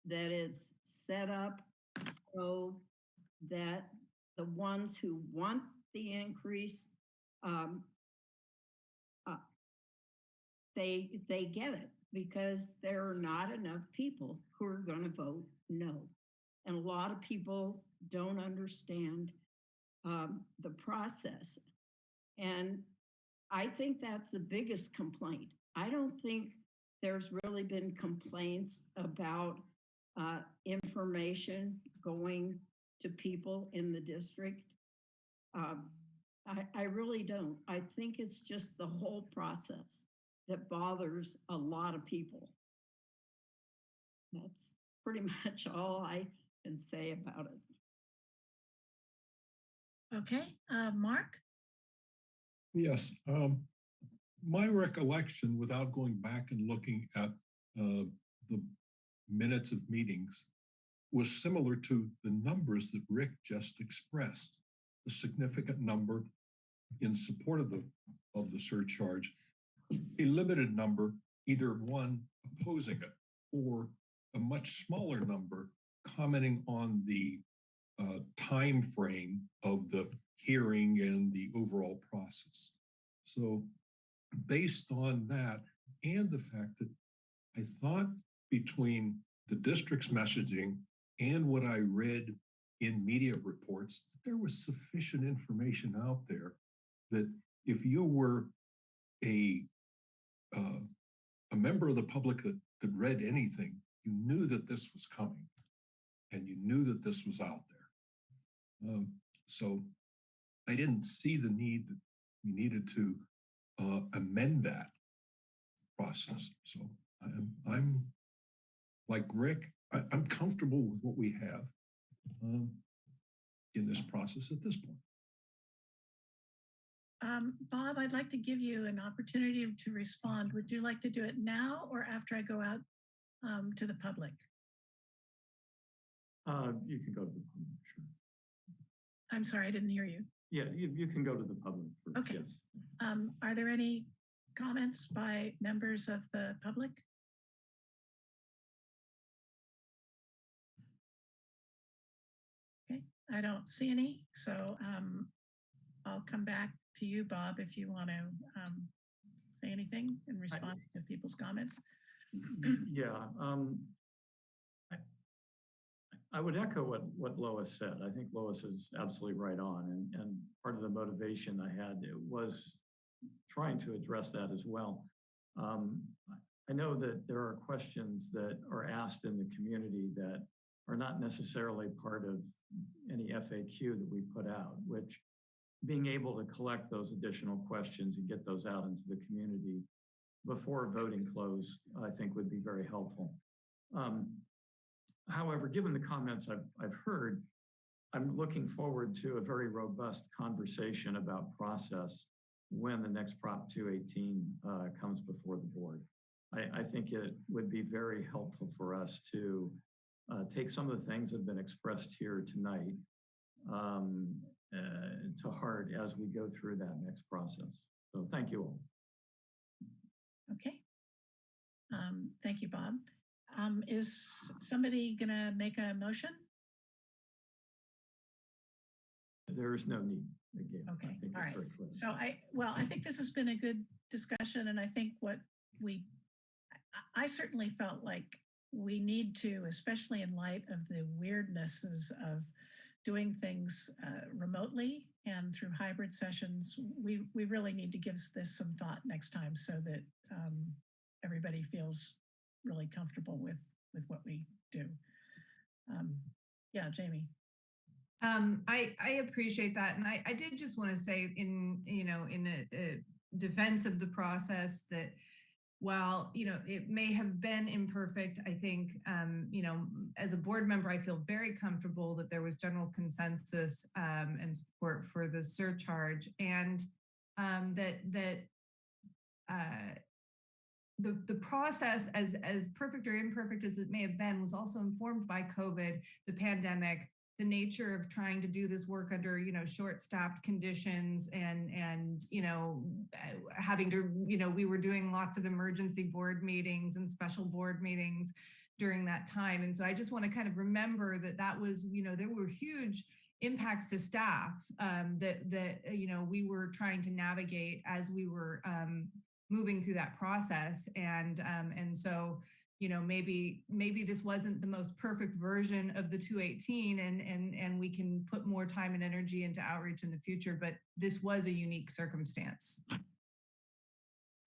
that it's set up so that the ones who want the increase, um, they, they get it because there are not enough people who are going to vote no. And a lot of people don't understand um, the process. And I think that's the biggest complaint. I don't think there's really been complaints about uh, information going to people in the district. Um, I, I really don't. I think it's just the whole process that bothers a lot of people. That's pretty much all I can say about it. Okay, uh, Mark? Yes, um, my recollection, without going back and looking at uh, the minutes of meetings, was similar to the numbers that Rick just expressed. A significant number in support of the of the surcharge, a limited number, either one opposing it or a much smaller number commenting on the uh, time frame of the hearing and the overall process. So based on that and the fact that I thought between the district's messaging and what I read in media reports, that there was sufficient information out there that if you were a uh, a member of the public that, that read anything, you knew that this was coming and you knew that this was out there. Um, so I didn't see the need that we needed to uh, amend that process. So I'm, I'm like Rick, I, am comfortable with what we have um, in this process at this point. Um, Bob, I'd like to give you an opportunity to respond. Would you like to do it now or after I go out um, to the public? Uh, you can go to the public, sure. I'm sorry, I didn't hear you. Yeah, you, you can go to the public first, Okay. yes. Um, are there any comments by members of the public? Okay, I don't see any, so um, I'll come back to you, Bob, if you want to um, say anything in response to people's comments. Yeah, um, I, I would echo what, what Lois said. I think Lois is absolutely right on. And, and part of the motivation I had was trying to address that as well. Um, I know that there are questions that are asked in the community that are not necessarily part of any FAQ that we put out, which being able to collect those additional questions and get those out into the community before voting closed, I think would be very helpful. Um, however, given the comments I've, I've heard, I'm looking forward to a very robust conversation about process when the next Prop 218 uh, comes before the board. I, I, think it would be very helpful for us to uh, take some of the things that have been expressed here tonight um, to heart as we go through that next process. So thank you all. Okay. Um, thank you, Bob. Um, is somebody gonna make a motion? There is no need again. I Okay, think all right. So I, well, I think this has been a good discussion and I think what we, I- I certainly felt like we need to, especially in light of the weirdnesses of doing things uh, remotely and through hybrid sessions, we, we really need to give this some thought next time so that um, everybody feels really comfortable with, with what we do. Um, Yeah, Jamie. Um, I, I appreciate that. And I, I did just want to say in, you know, in a, a defense of the process that while, you know, it may have been imperfect, I think, um, you know, as a board member, I feel very comfortable that there was general consensus um, and support for the surcharge and um, that, that uh, the, the process as, as perfect or imperfect as it may have been was also informed by COVID, the pandemic, the nature of trying to do this work under you know short staffed conditions and and you know uh, having to you know we were doing lots of emergency board meetings and special board meetings during that time. And so i just want to kind of remember that that was you know there were huge impacts to staff um, that that uh, you know we were trying to navigate as we were um, moving through that process. And um, and so you know maybe maybe this wasn't the most perfect version of the 218 and and and we can put more time and energy into outreach in the future but this was a unique circumstance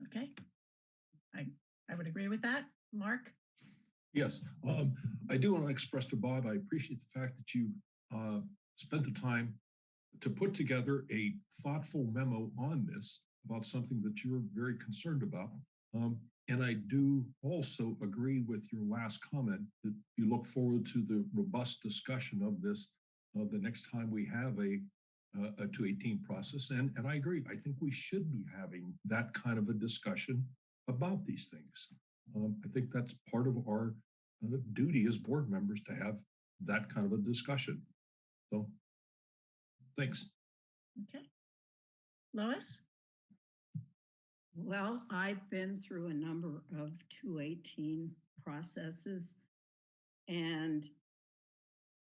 Okay. I, I would agree with that. Mark? Yes, um, I do want to express to Bob, I appreciate the fact that you uh, spent the time to put together a thoughtful memo on this about something that you're very concerned about. Um, and I do also agree with your last comment that you look forward to the robust discussion of this uh, the next time we have a uh, a 218 process. And, and I agree. I think we should be having that kind of a discussion about these things. Um, I think that's part of our uh, duty as board members to have that kind of a discussion. So, thanks. Okay. Lois? Well, I've been through a number of 218 processes and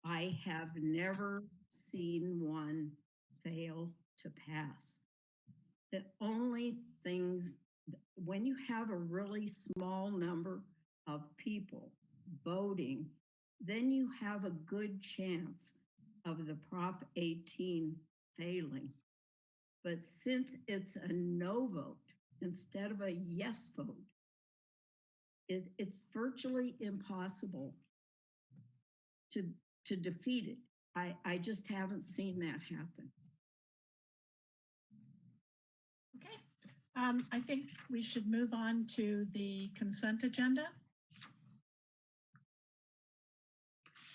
I have never seen one fail to pass. The only things, when you have a really small number of people voting, then you have a good chance of the Prop 18 failing. But since it's a no vote instead of a yes vote, it, it's virtually impossible to, to defeat it. I, I just haven't seen that happen. Okay. Um, I think we should move on to the consent agenda.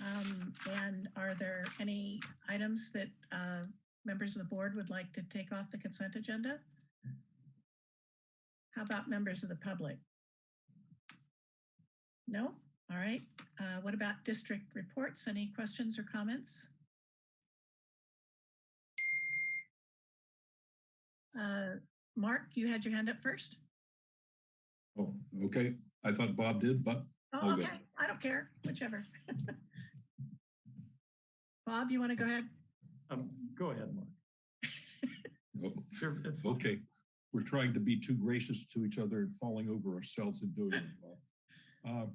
Um, and are there any items that uh, members of the board would like to take off the consent agenda? How about members of the public? No? All right. Uh, what about district reports? Any questions or comments? Uh, Mark, you had your hand up first? Oh, okay. I thought Bob did, but Oh, All good. okay. I don't care, whichever. Bob, you want to go ahead? Um, go ahead, Mark. oh, Sure, it's fine. okay. We're trying to be too gracious to each other and falling over ourselves and doing it. Bob.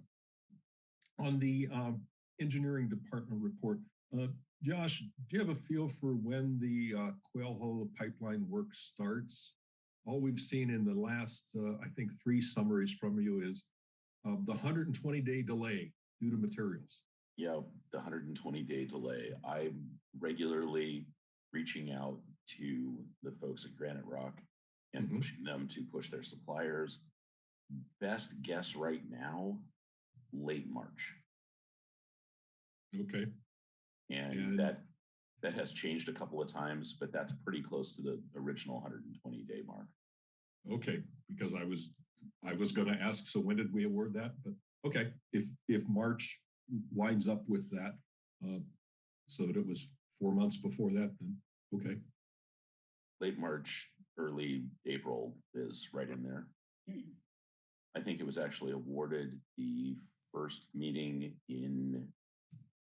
Uh, On the um, engineering department report, uh, Josh, do you have a feel for when the uh, Quail Hollow pipeline work starts? All we've seen in the last, uh, I think, three summaries from you is uh, the 120 day delay due to materials. Yeah, the 120 day delay. I'm regularly reaching out to the folks at Granite Rock and Mhm. pushing them to push their suppliers. Best guess right now, late March. Okay. And And- that that has changed a couple of times, but that's pretty close to the original 120 day mark. Okay, because I was, I was gonna ask, so when did we award that? But, okay, if, if March lines up with that, uh, so that it was four months before that, then, okay, Late March, early April is right in there. I think it was actually awarded the first meeting in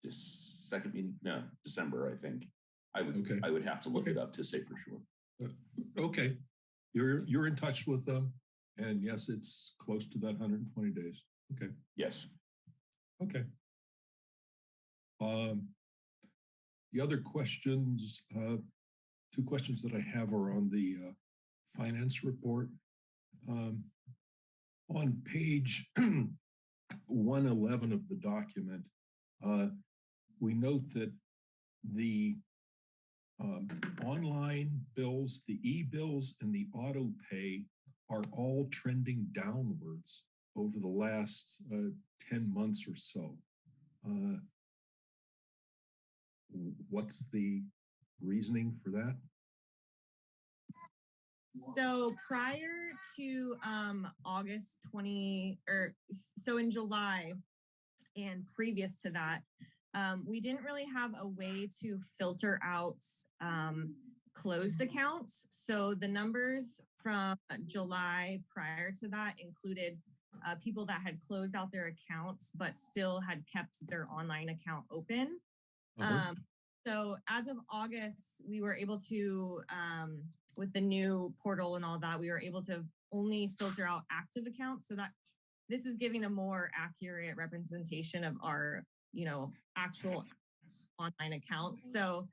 this second meeting, no, December, I think. I would, Okay. I would have to look Okay. it up to say for sure. Okay, you're, you're in touch with them. And yes, it's close to that hundred and twenty days. Okay, Yes. okay. Um, the other questions, uh, two questions that I have are on the, uh, finance report. Um, on page one eleven of the document, uh, we note that the um, online bills, the e-bills and the auto pay are all trending downwards over the last uh, 10 months or so. Uh, What's the reasoning for that? So prior to um August 20 or so in July and previous to that, um, we didn't really have a way to filter out um closed accounts. So the numbers from July prior to that included uh, people that had closed out their accounts but still had kept their online account open. Uh-huh. Um, so as of August, we were able to, um, with the new portal and all that, we were able to only filter out active accounts. So that this is giving a more accurate representation of our, you know, actual online accounts. So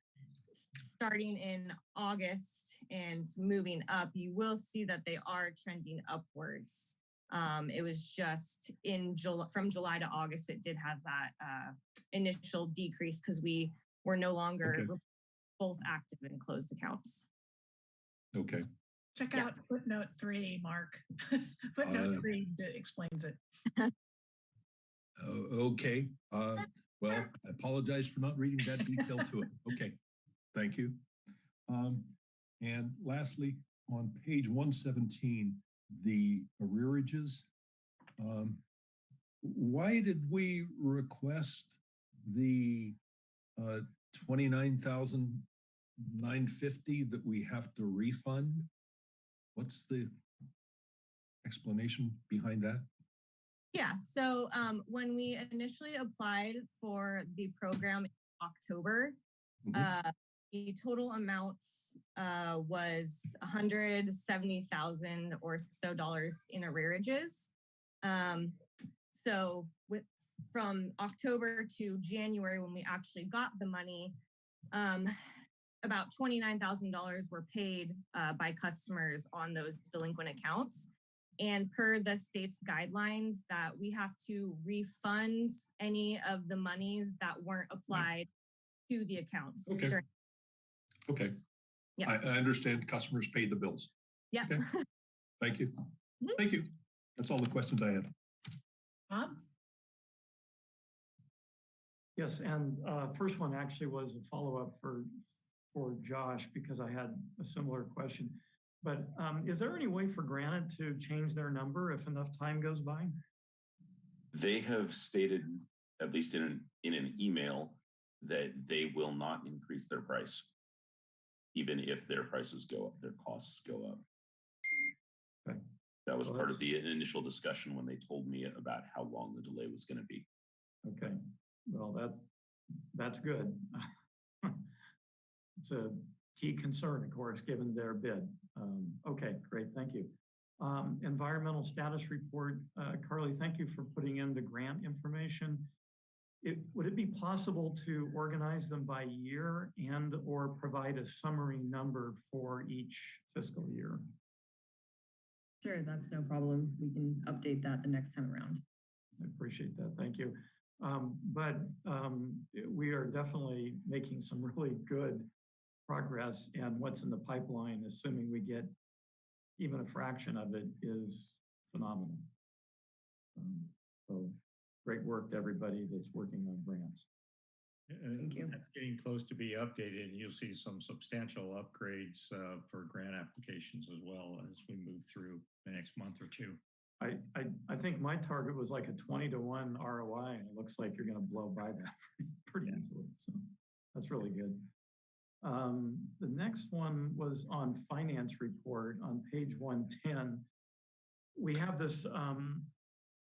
starting in August and moving up, you will see that they are trending upwards. Um, it was just in July, from July to August, it did have that uh, initial decrease because we were no longer Okay. both active and closed accounts. Okay, Check Yeah. out footnote three, Mark. Uh, Footnote three d- explains it. uh, okay. Uh, Well, I apologize for not reading that detail to it. Okay, thank you. Um, And lastly, on page 117, the arrearages. um, Why did we request the uh, 29,950 that we have to refund? What's the explanation behind that? Yeah, so um, when we initially applied for the program in October, Mhm. uh, the total amount uh, was 170,000 or so dollars in arrearages. Um, so with from October to January, when we actually got the money, um, about $29,000 were paid uh, by customers on those delinquent accounts. And per the state's guidelines that we have to refund any of the monies that weren't applied to the accounts. Okay. during- Okay. Yeah. I, I understand customers paid the bills. Yeah. Okay. Thank you. Mhm. Thank you. That's all the questions I have. Bob? Yes, and uh, first one actually was a follow-up for, for Josh because I had a similar question. But um, is there any way for Granite to change their number if enough time goes by? They have stated, at least in an, in an email, that they will not increase their price. Even if their prices go up, their costs go up. Okay. That was Well, part of the initial discussion when they told me about how long the delay was gonna be. Okay, well, that, that's good. It's a key concern, of course, given their bid. Um, Okay, great, thank you. Um, Environmental status report, uh, Carly, thank you for putting in the grant information. It, would it be possible to organize them by year and or provide a summary number for each fiscal year? Sure, that's no problem. We can update that the next time around. I appreciate that. Thank you. Um, but, um, we are definitely making some really good progress and what's in the pipeline, assuming we get even a fraction of it is phenomenal. Um, so great work to everybody that's working on grants. And you. That's getting close to be updated and you'll see some substantial upgrades uh, for grant applications as well as we move through the next month or two. I, I, I think my target was like a twenty to one ROI and it looks like you're gonna blow by that pretty easily. So that's really good. Um, the next one was on finance report on page one ten. We have this, um,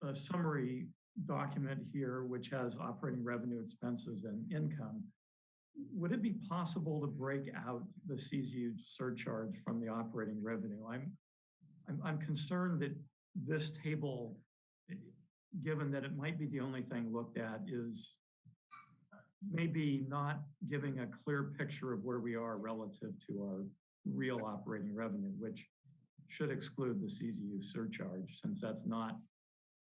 a summary document here, which has operating revenue, expenses, and income, would it be possible to break out the CZU surcharge from the operating revenue? I'm, I'm, I'm concerned that this table, given that it might be the only thing looked at, is uh, maybe not giving a clear picture of where we are relative to our real operating revenue, which should exclude the CZU surcharge since that's not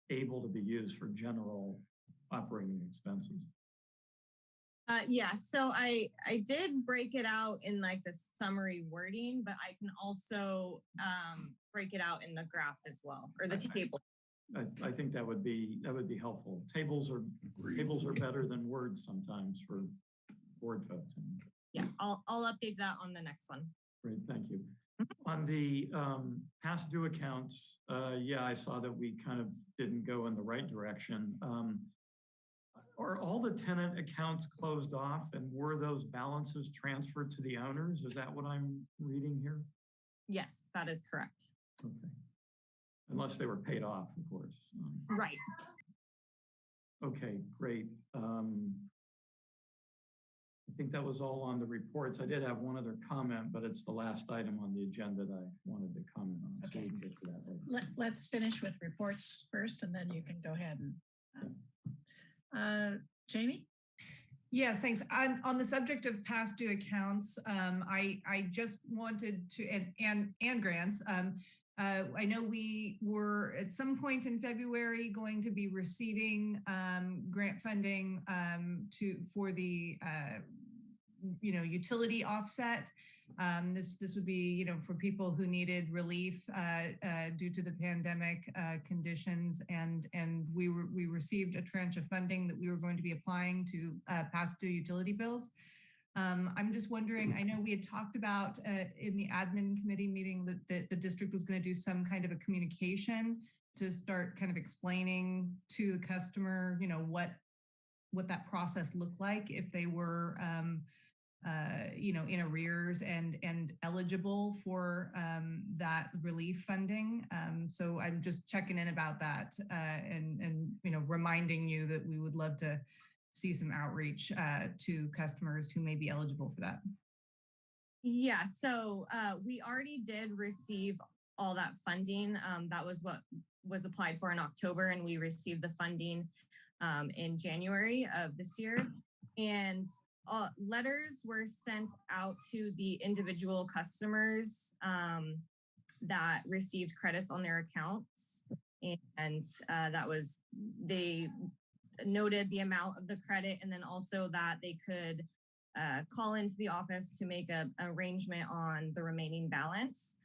able to be used for general operating expenses. Uh, yeah, so I, I did break it out in like the summary wording, but I can also, um, break it out in the graph as well, or the I- I- table. I, I think that would be, that would be helpful. Tables are, tables are better than words sometimes for board folks. Yeah, I'll, I'll update that on the next one. Great, thank you. On the um, past due accounts, uh, yeah, I saw that we kind of didn't go in the right direction. Um, Are all the tenant accounts closed off and were those balances transferred to the owners? Is that what I'm reading here? Yes, that is correct. Okay. Unless they were paid off, of course. Um, Right. Okay, great. Um, I think that was all on the reports. I did have one other comment, but it's the last item on the agenda that I wanted to comment on. So we can get to that later. Let, let's finish with reports first and then you can go ahead and, um, uh, Jamie? Yes, thanks. On, on the subject of past due accounts, um, I, I just wanted to, and, and, and grants, um, uh, I know we were at some point in February going to be receiving, um, grant funding, um, to, for the, uh, you know, utility offset. Um, this, this would be, you know, for people who needed relief, uh, uh, due to the pandemic, uh, conditions. And, and we were, we received a tranche of funding that we were going to be applying to, uh, past due utility bills. Um, I'm just wondering, I know we had talked about, uh, in the admin committee meeting that, that the district was going to do some kind of a communication to start kind of explaining to the customer, you know, what, what that process looked like if they were, um, uh, you know, in arrears and and eligible for um, that relief funding. Um, so I'm just checking in about that uh, and and you know reminding you that we would love to see some outreach uh, to customers who may be eligible for that. Yeah, so uh, we already did receive all that funding. Um, that was what was applied for in October, and we received the funding um, in January of this year. And uh, letters were sent out to the individual customers um, that received credits on their accounts. And uh, that was, they noted the amount of the credit and then also that they could uh, call into the office to make a arrangement on the remaining balance.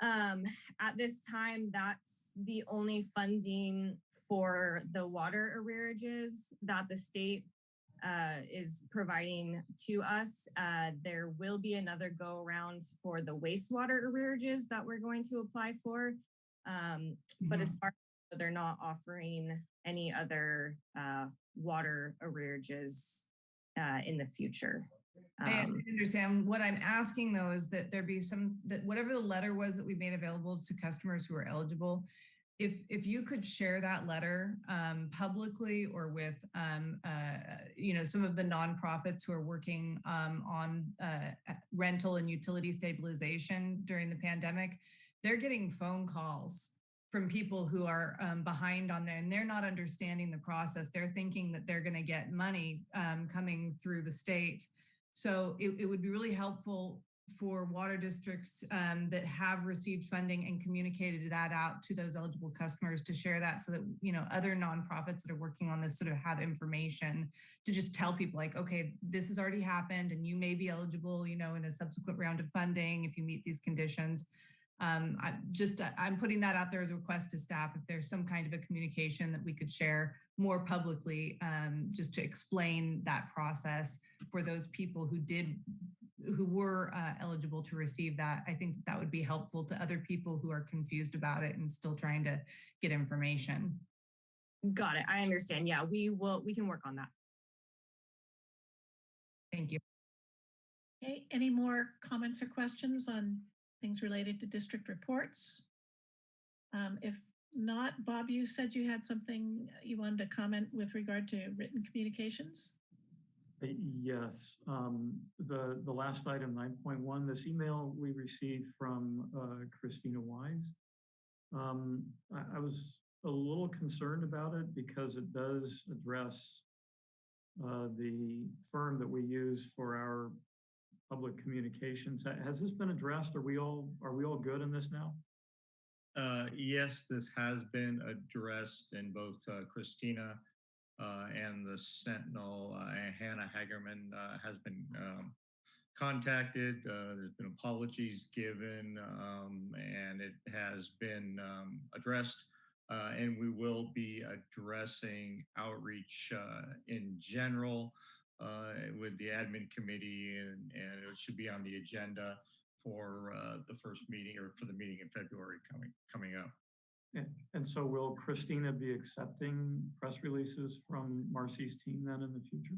Um, at this time, that's the only funding for the water arrearages that the state uh, is providing to us. Uh, there will be another go around for the wastewater arrearages that we're going to apply for. Um, But as far as they're not offering any other uh, water arrearages uh, in the future. I Um, understand. What I'm asking though is that there be some, that whatever the letter was that we made available to customers who are eligible, if, if you could share that letter um, publicly or with, um, uh, you know, some of the nonprofits who are working um, on uh, rental and utility stabilization during the pandemic, they're getting phone calls from people who are um, behind on there and they're not understanding the process. They're thinking that they're going to get money um, coming through the state. So it, it would be really helpful for water districts um, that have received funding and communicated that out to those eligible customers to share that so that, you know, other nonprofits that are working on this sort of have information to just tell people like, okay, this has already happened and you may be eligible, you know, in a subsequent round of funding if you meet these conditions. Um, I just, uh, I'm putting that out there as a request to staff. If there's some kind of a communication that we could share more publicly, um, just to explain that process for those people who did, who were uh, eligible to receive that, I think that would be helpful to other people who are confused about it and still trying to get information. Got it. I understand. Yeah, we will, we can work on that. Thank you. Okay, any more comments or questions on things related to district reports? Um, if not, Bob, you said you had something you wanted to comment with regard to written communications? Yes, um, the, the last item, nine point one, this email we received from, uh, Christina Wise. Um, I, I was a little concerned about it because it does address uh, the firm that we use for our public communications. Has this been addressed? Are we all, are we all good in this now? Uh, yes, this has been addressed in both uh, Christina and the Sentinel. Uh, Hannah Hagerman uh, has been um, contacted. Uh, there's been apologies given, um, and it has been um, addressed. Uh, and we will be addressing outreach uh, in general uh, with the admin committee, and, and it should be on the agenda for uh, the first meeting or for the meeting in February coming coming up. And, and so will Christina be accepting press releases from Marcy's team then in the future?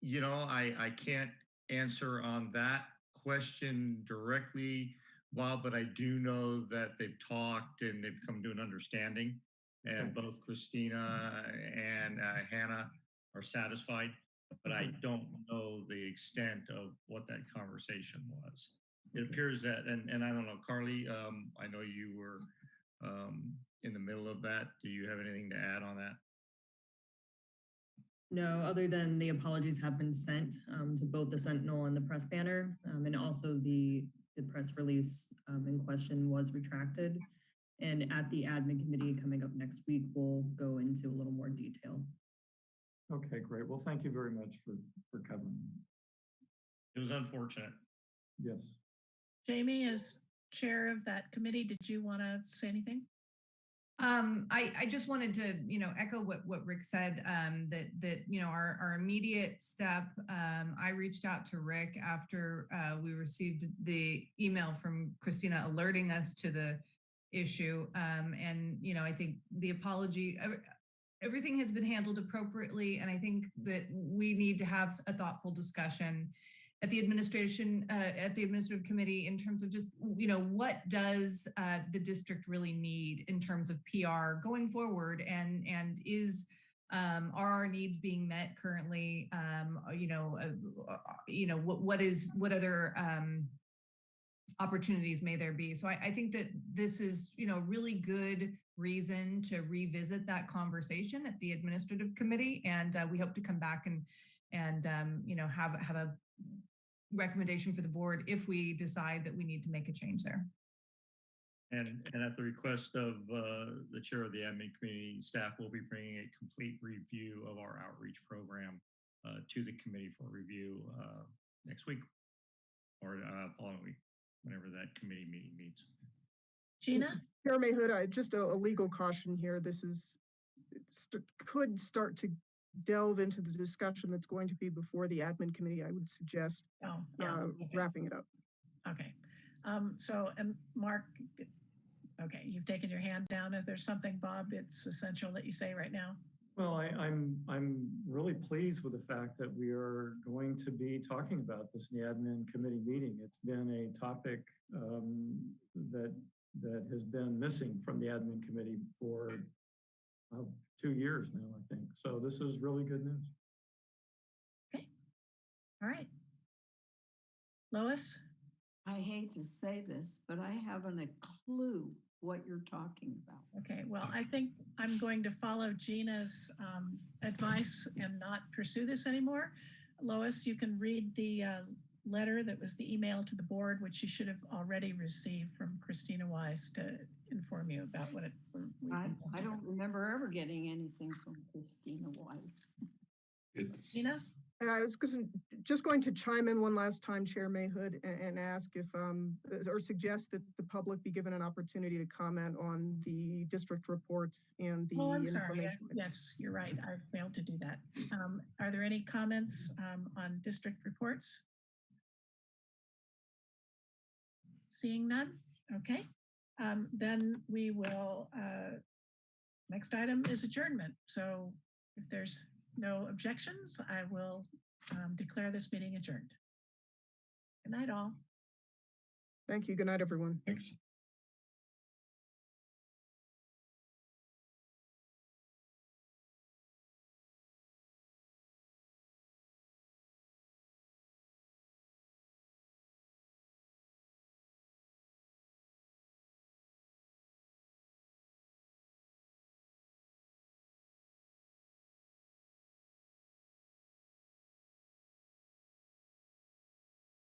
You know, I I can't answer on that question directly, Bob, but I do know that they've talked and they've come to an understanding, and both Christina and uh, Hannah are satisfied. But I don't know the extent of what that conversation was. It appears that, and and I don't know, Carly. Um, I know you were um, in the middle of that. Do you have anything to add on that? No, other than the apologies have been sent um, to both the Sentinel and the press banner, um, and also the, the press release um, in question was retracted. And at the admin committee coming up next week, we'll go into a little more detail. Okay, great. Well, thank you very much for, for covering. It was unfortunate. Yes. Jamie, as chair of that committee, did you want to say anything? Um, I, I just wanted to, you know, echo what, what Rick said, um, that, that, you know, our, our immediate step, um, I reached out to Rick after, uh, we received the email from Christina alerting us to the issue. Um, and, you know, I think the apology, everything has been handled appropriately. And I think that we need to have a thoughtful discussion at the administration, uh, at the administrative committee in terms of just, you know, what does uh, the district really need in terms of PR going forward and, and is, um, are our needs being met currently? Um, uh, you know, uh, uh, you know, what, what is, what other, um, opportunities may there be? So I, I think that this is, you know, really good reason to revisit that conversation at the administrative committee. And uh, we hope to come back and, and, um, you know, have, have a recommendation for the board if we decide that we need to make a change there. And, and at the request of uh, the chair of the admin committee, staff will be bringing a complete review of our outreach program uh, to the committee for review uh, next week or uh, following week, whenever that committee meeting meets. Gina? Chair Mahood, just a, a legal caution here. This is, it st- could start to delve into the discussion that's going to be before the admin committee. I would suggest Oh, yeah. uh, okay. wrapping it up. Okay. Um, so, and Mark, okay, you've taken your hand down. If there's something, Bob, it's essential that you say right now. Well, I, I'm, I'm really pleased with the fact that we are going to be talking about this in the admin committee meeting. It's been a topic um, that, that has been missing from the admin committee for uh, two years now, I think. So this is really good news. Okay. All right. Lois? I hate to say this, but I haven't a clue what you're talking about. Okay, well, I think I'm going to follow Gina's um, advice and not pursue this anymore. Lois, you can read the uh, letter that was the email to the board, which you should have already received from Christina Wise to inform you about what it. I, I don't remember ever getting anything from Christina Wise. It's, Gina? Uh, I was gonna- just going to chime in one last time, Chair Mahood, a- and, ask if, um, or suggest that the public be given an opportunity to comment on the district reports and the Oh, I'm sorry. information. Yes, you're right. I failed to do that. Um, Are there any comments um, on district reports? Seeing none? Okay. Um, Then we will, uh, next item is adjournment. So if there's no objections, I will um, declare this meeting adjourned. Good night, all. Thank you. Good night, everyone. thanks.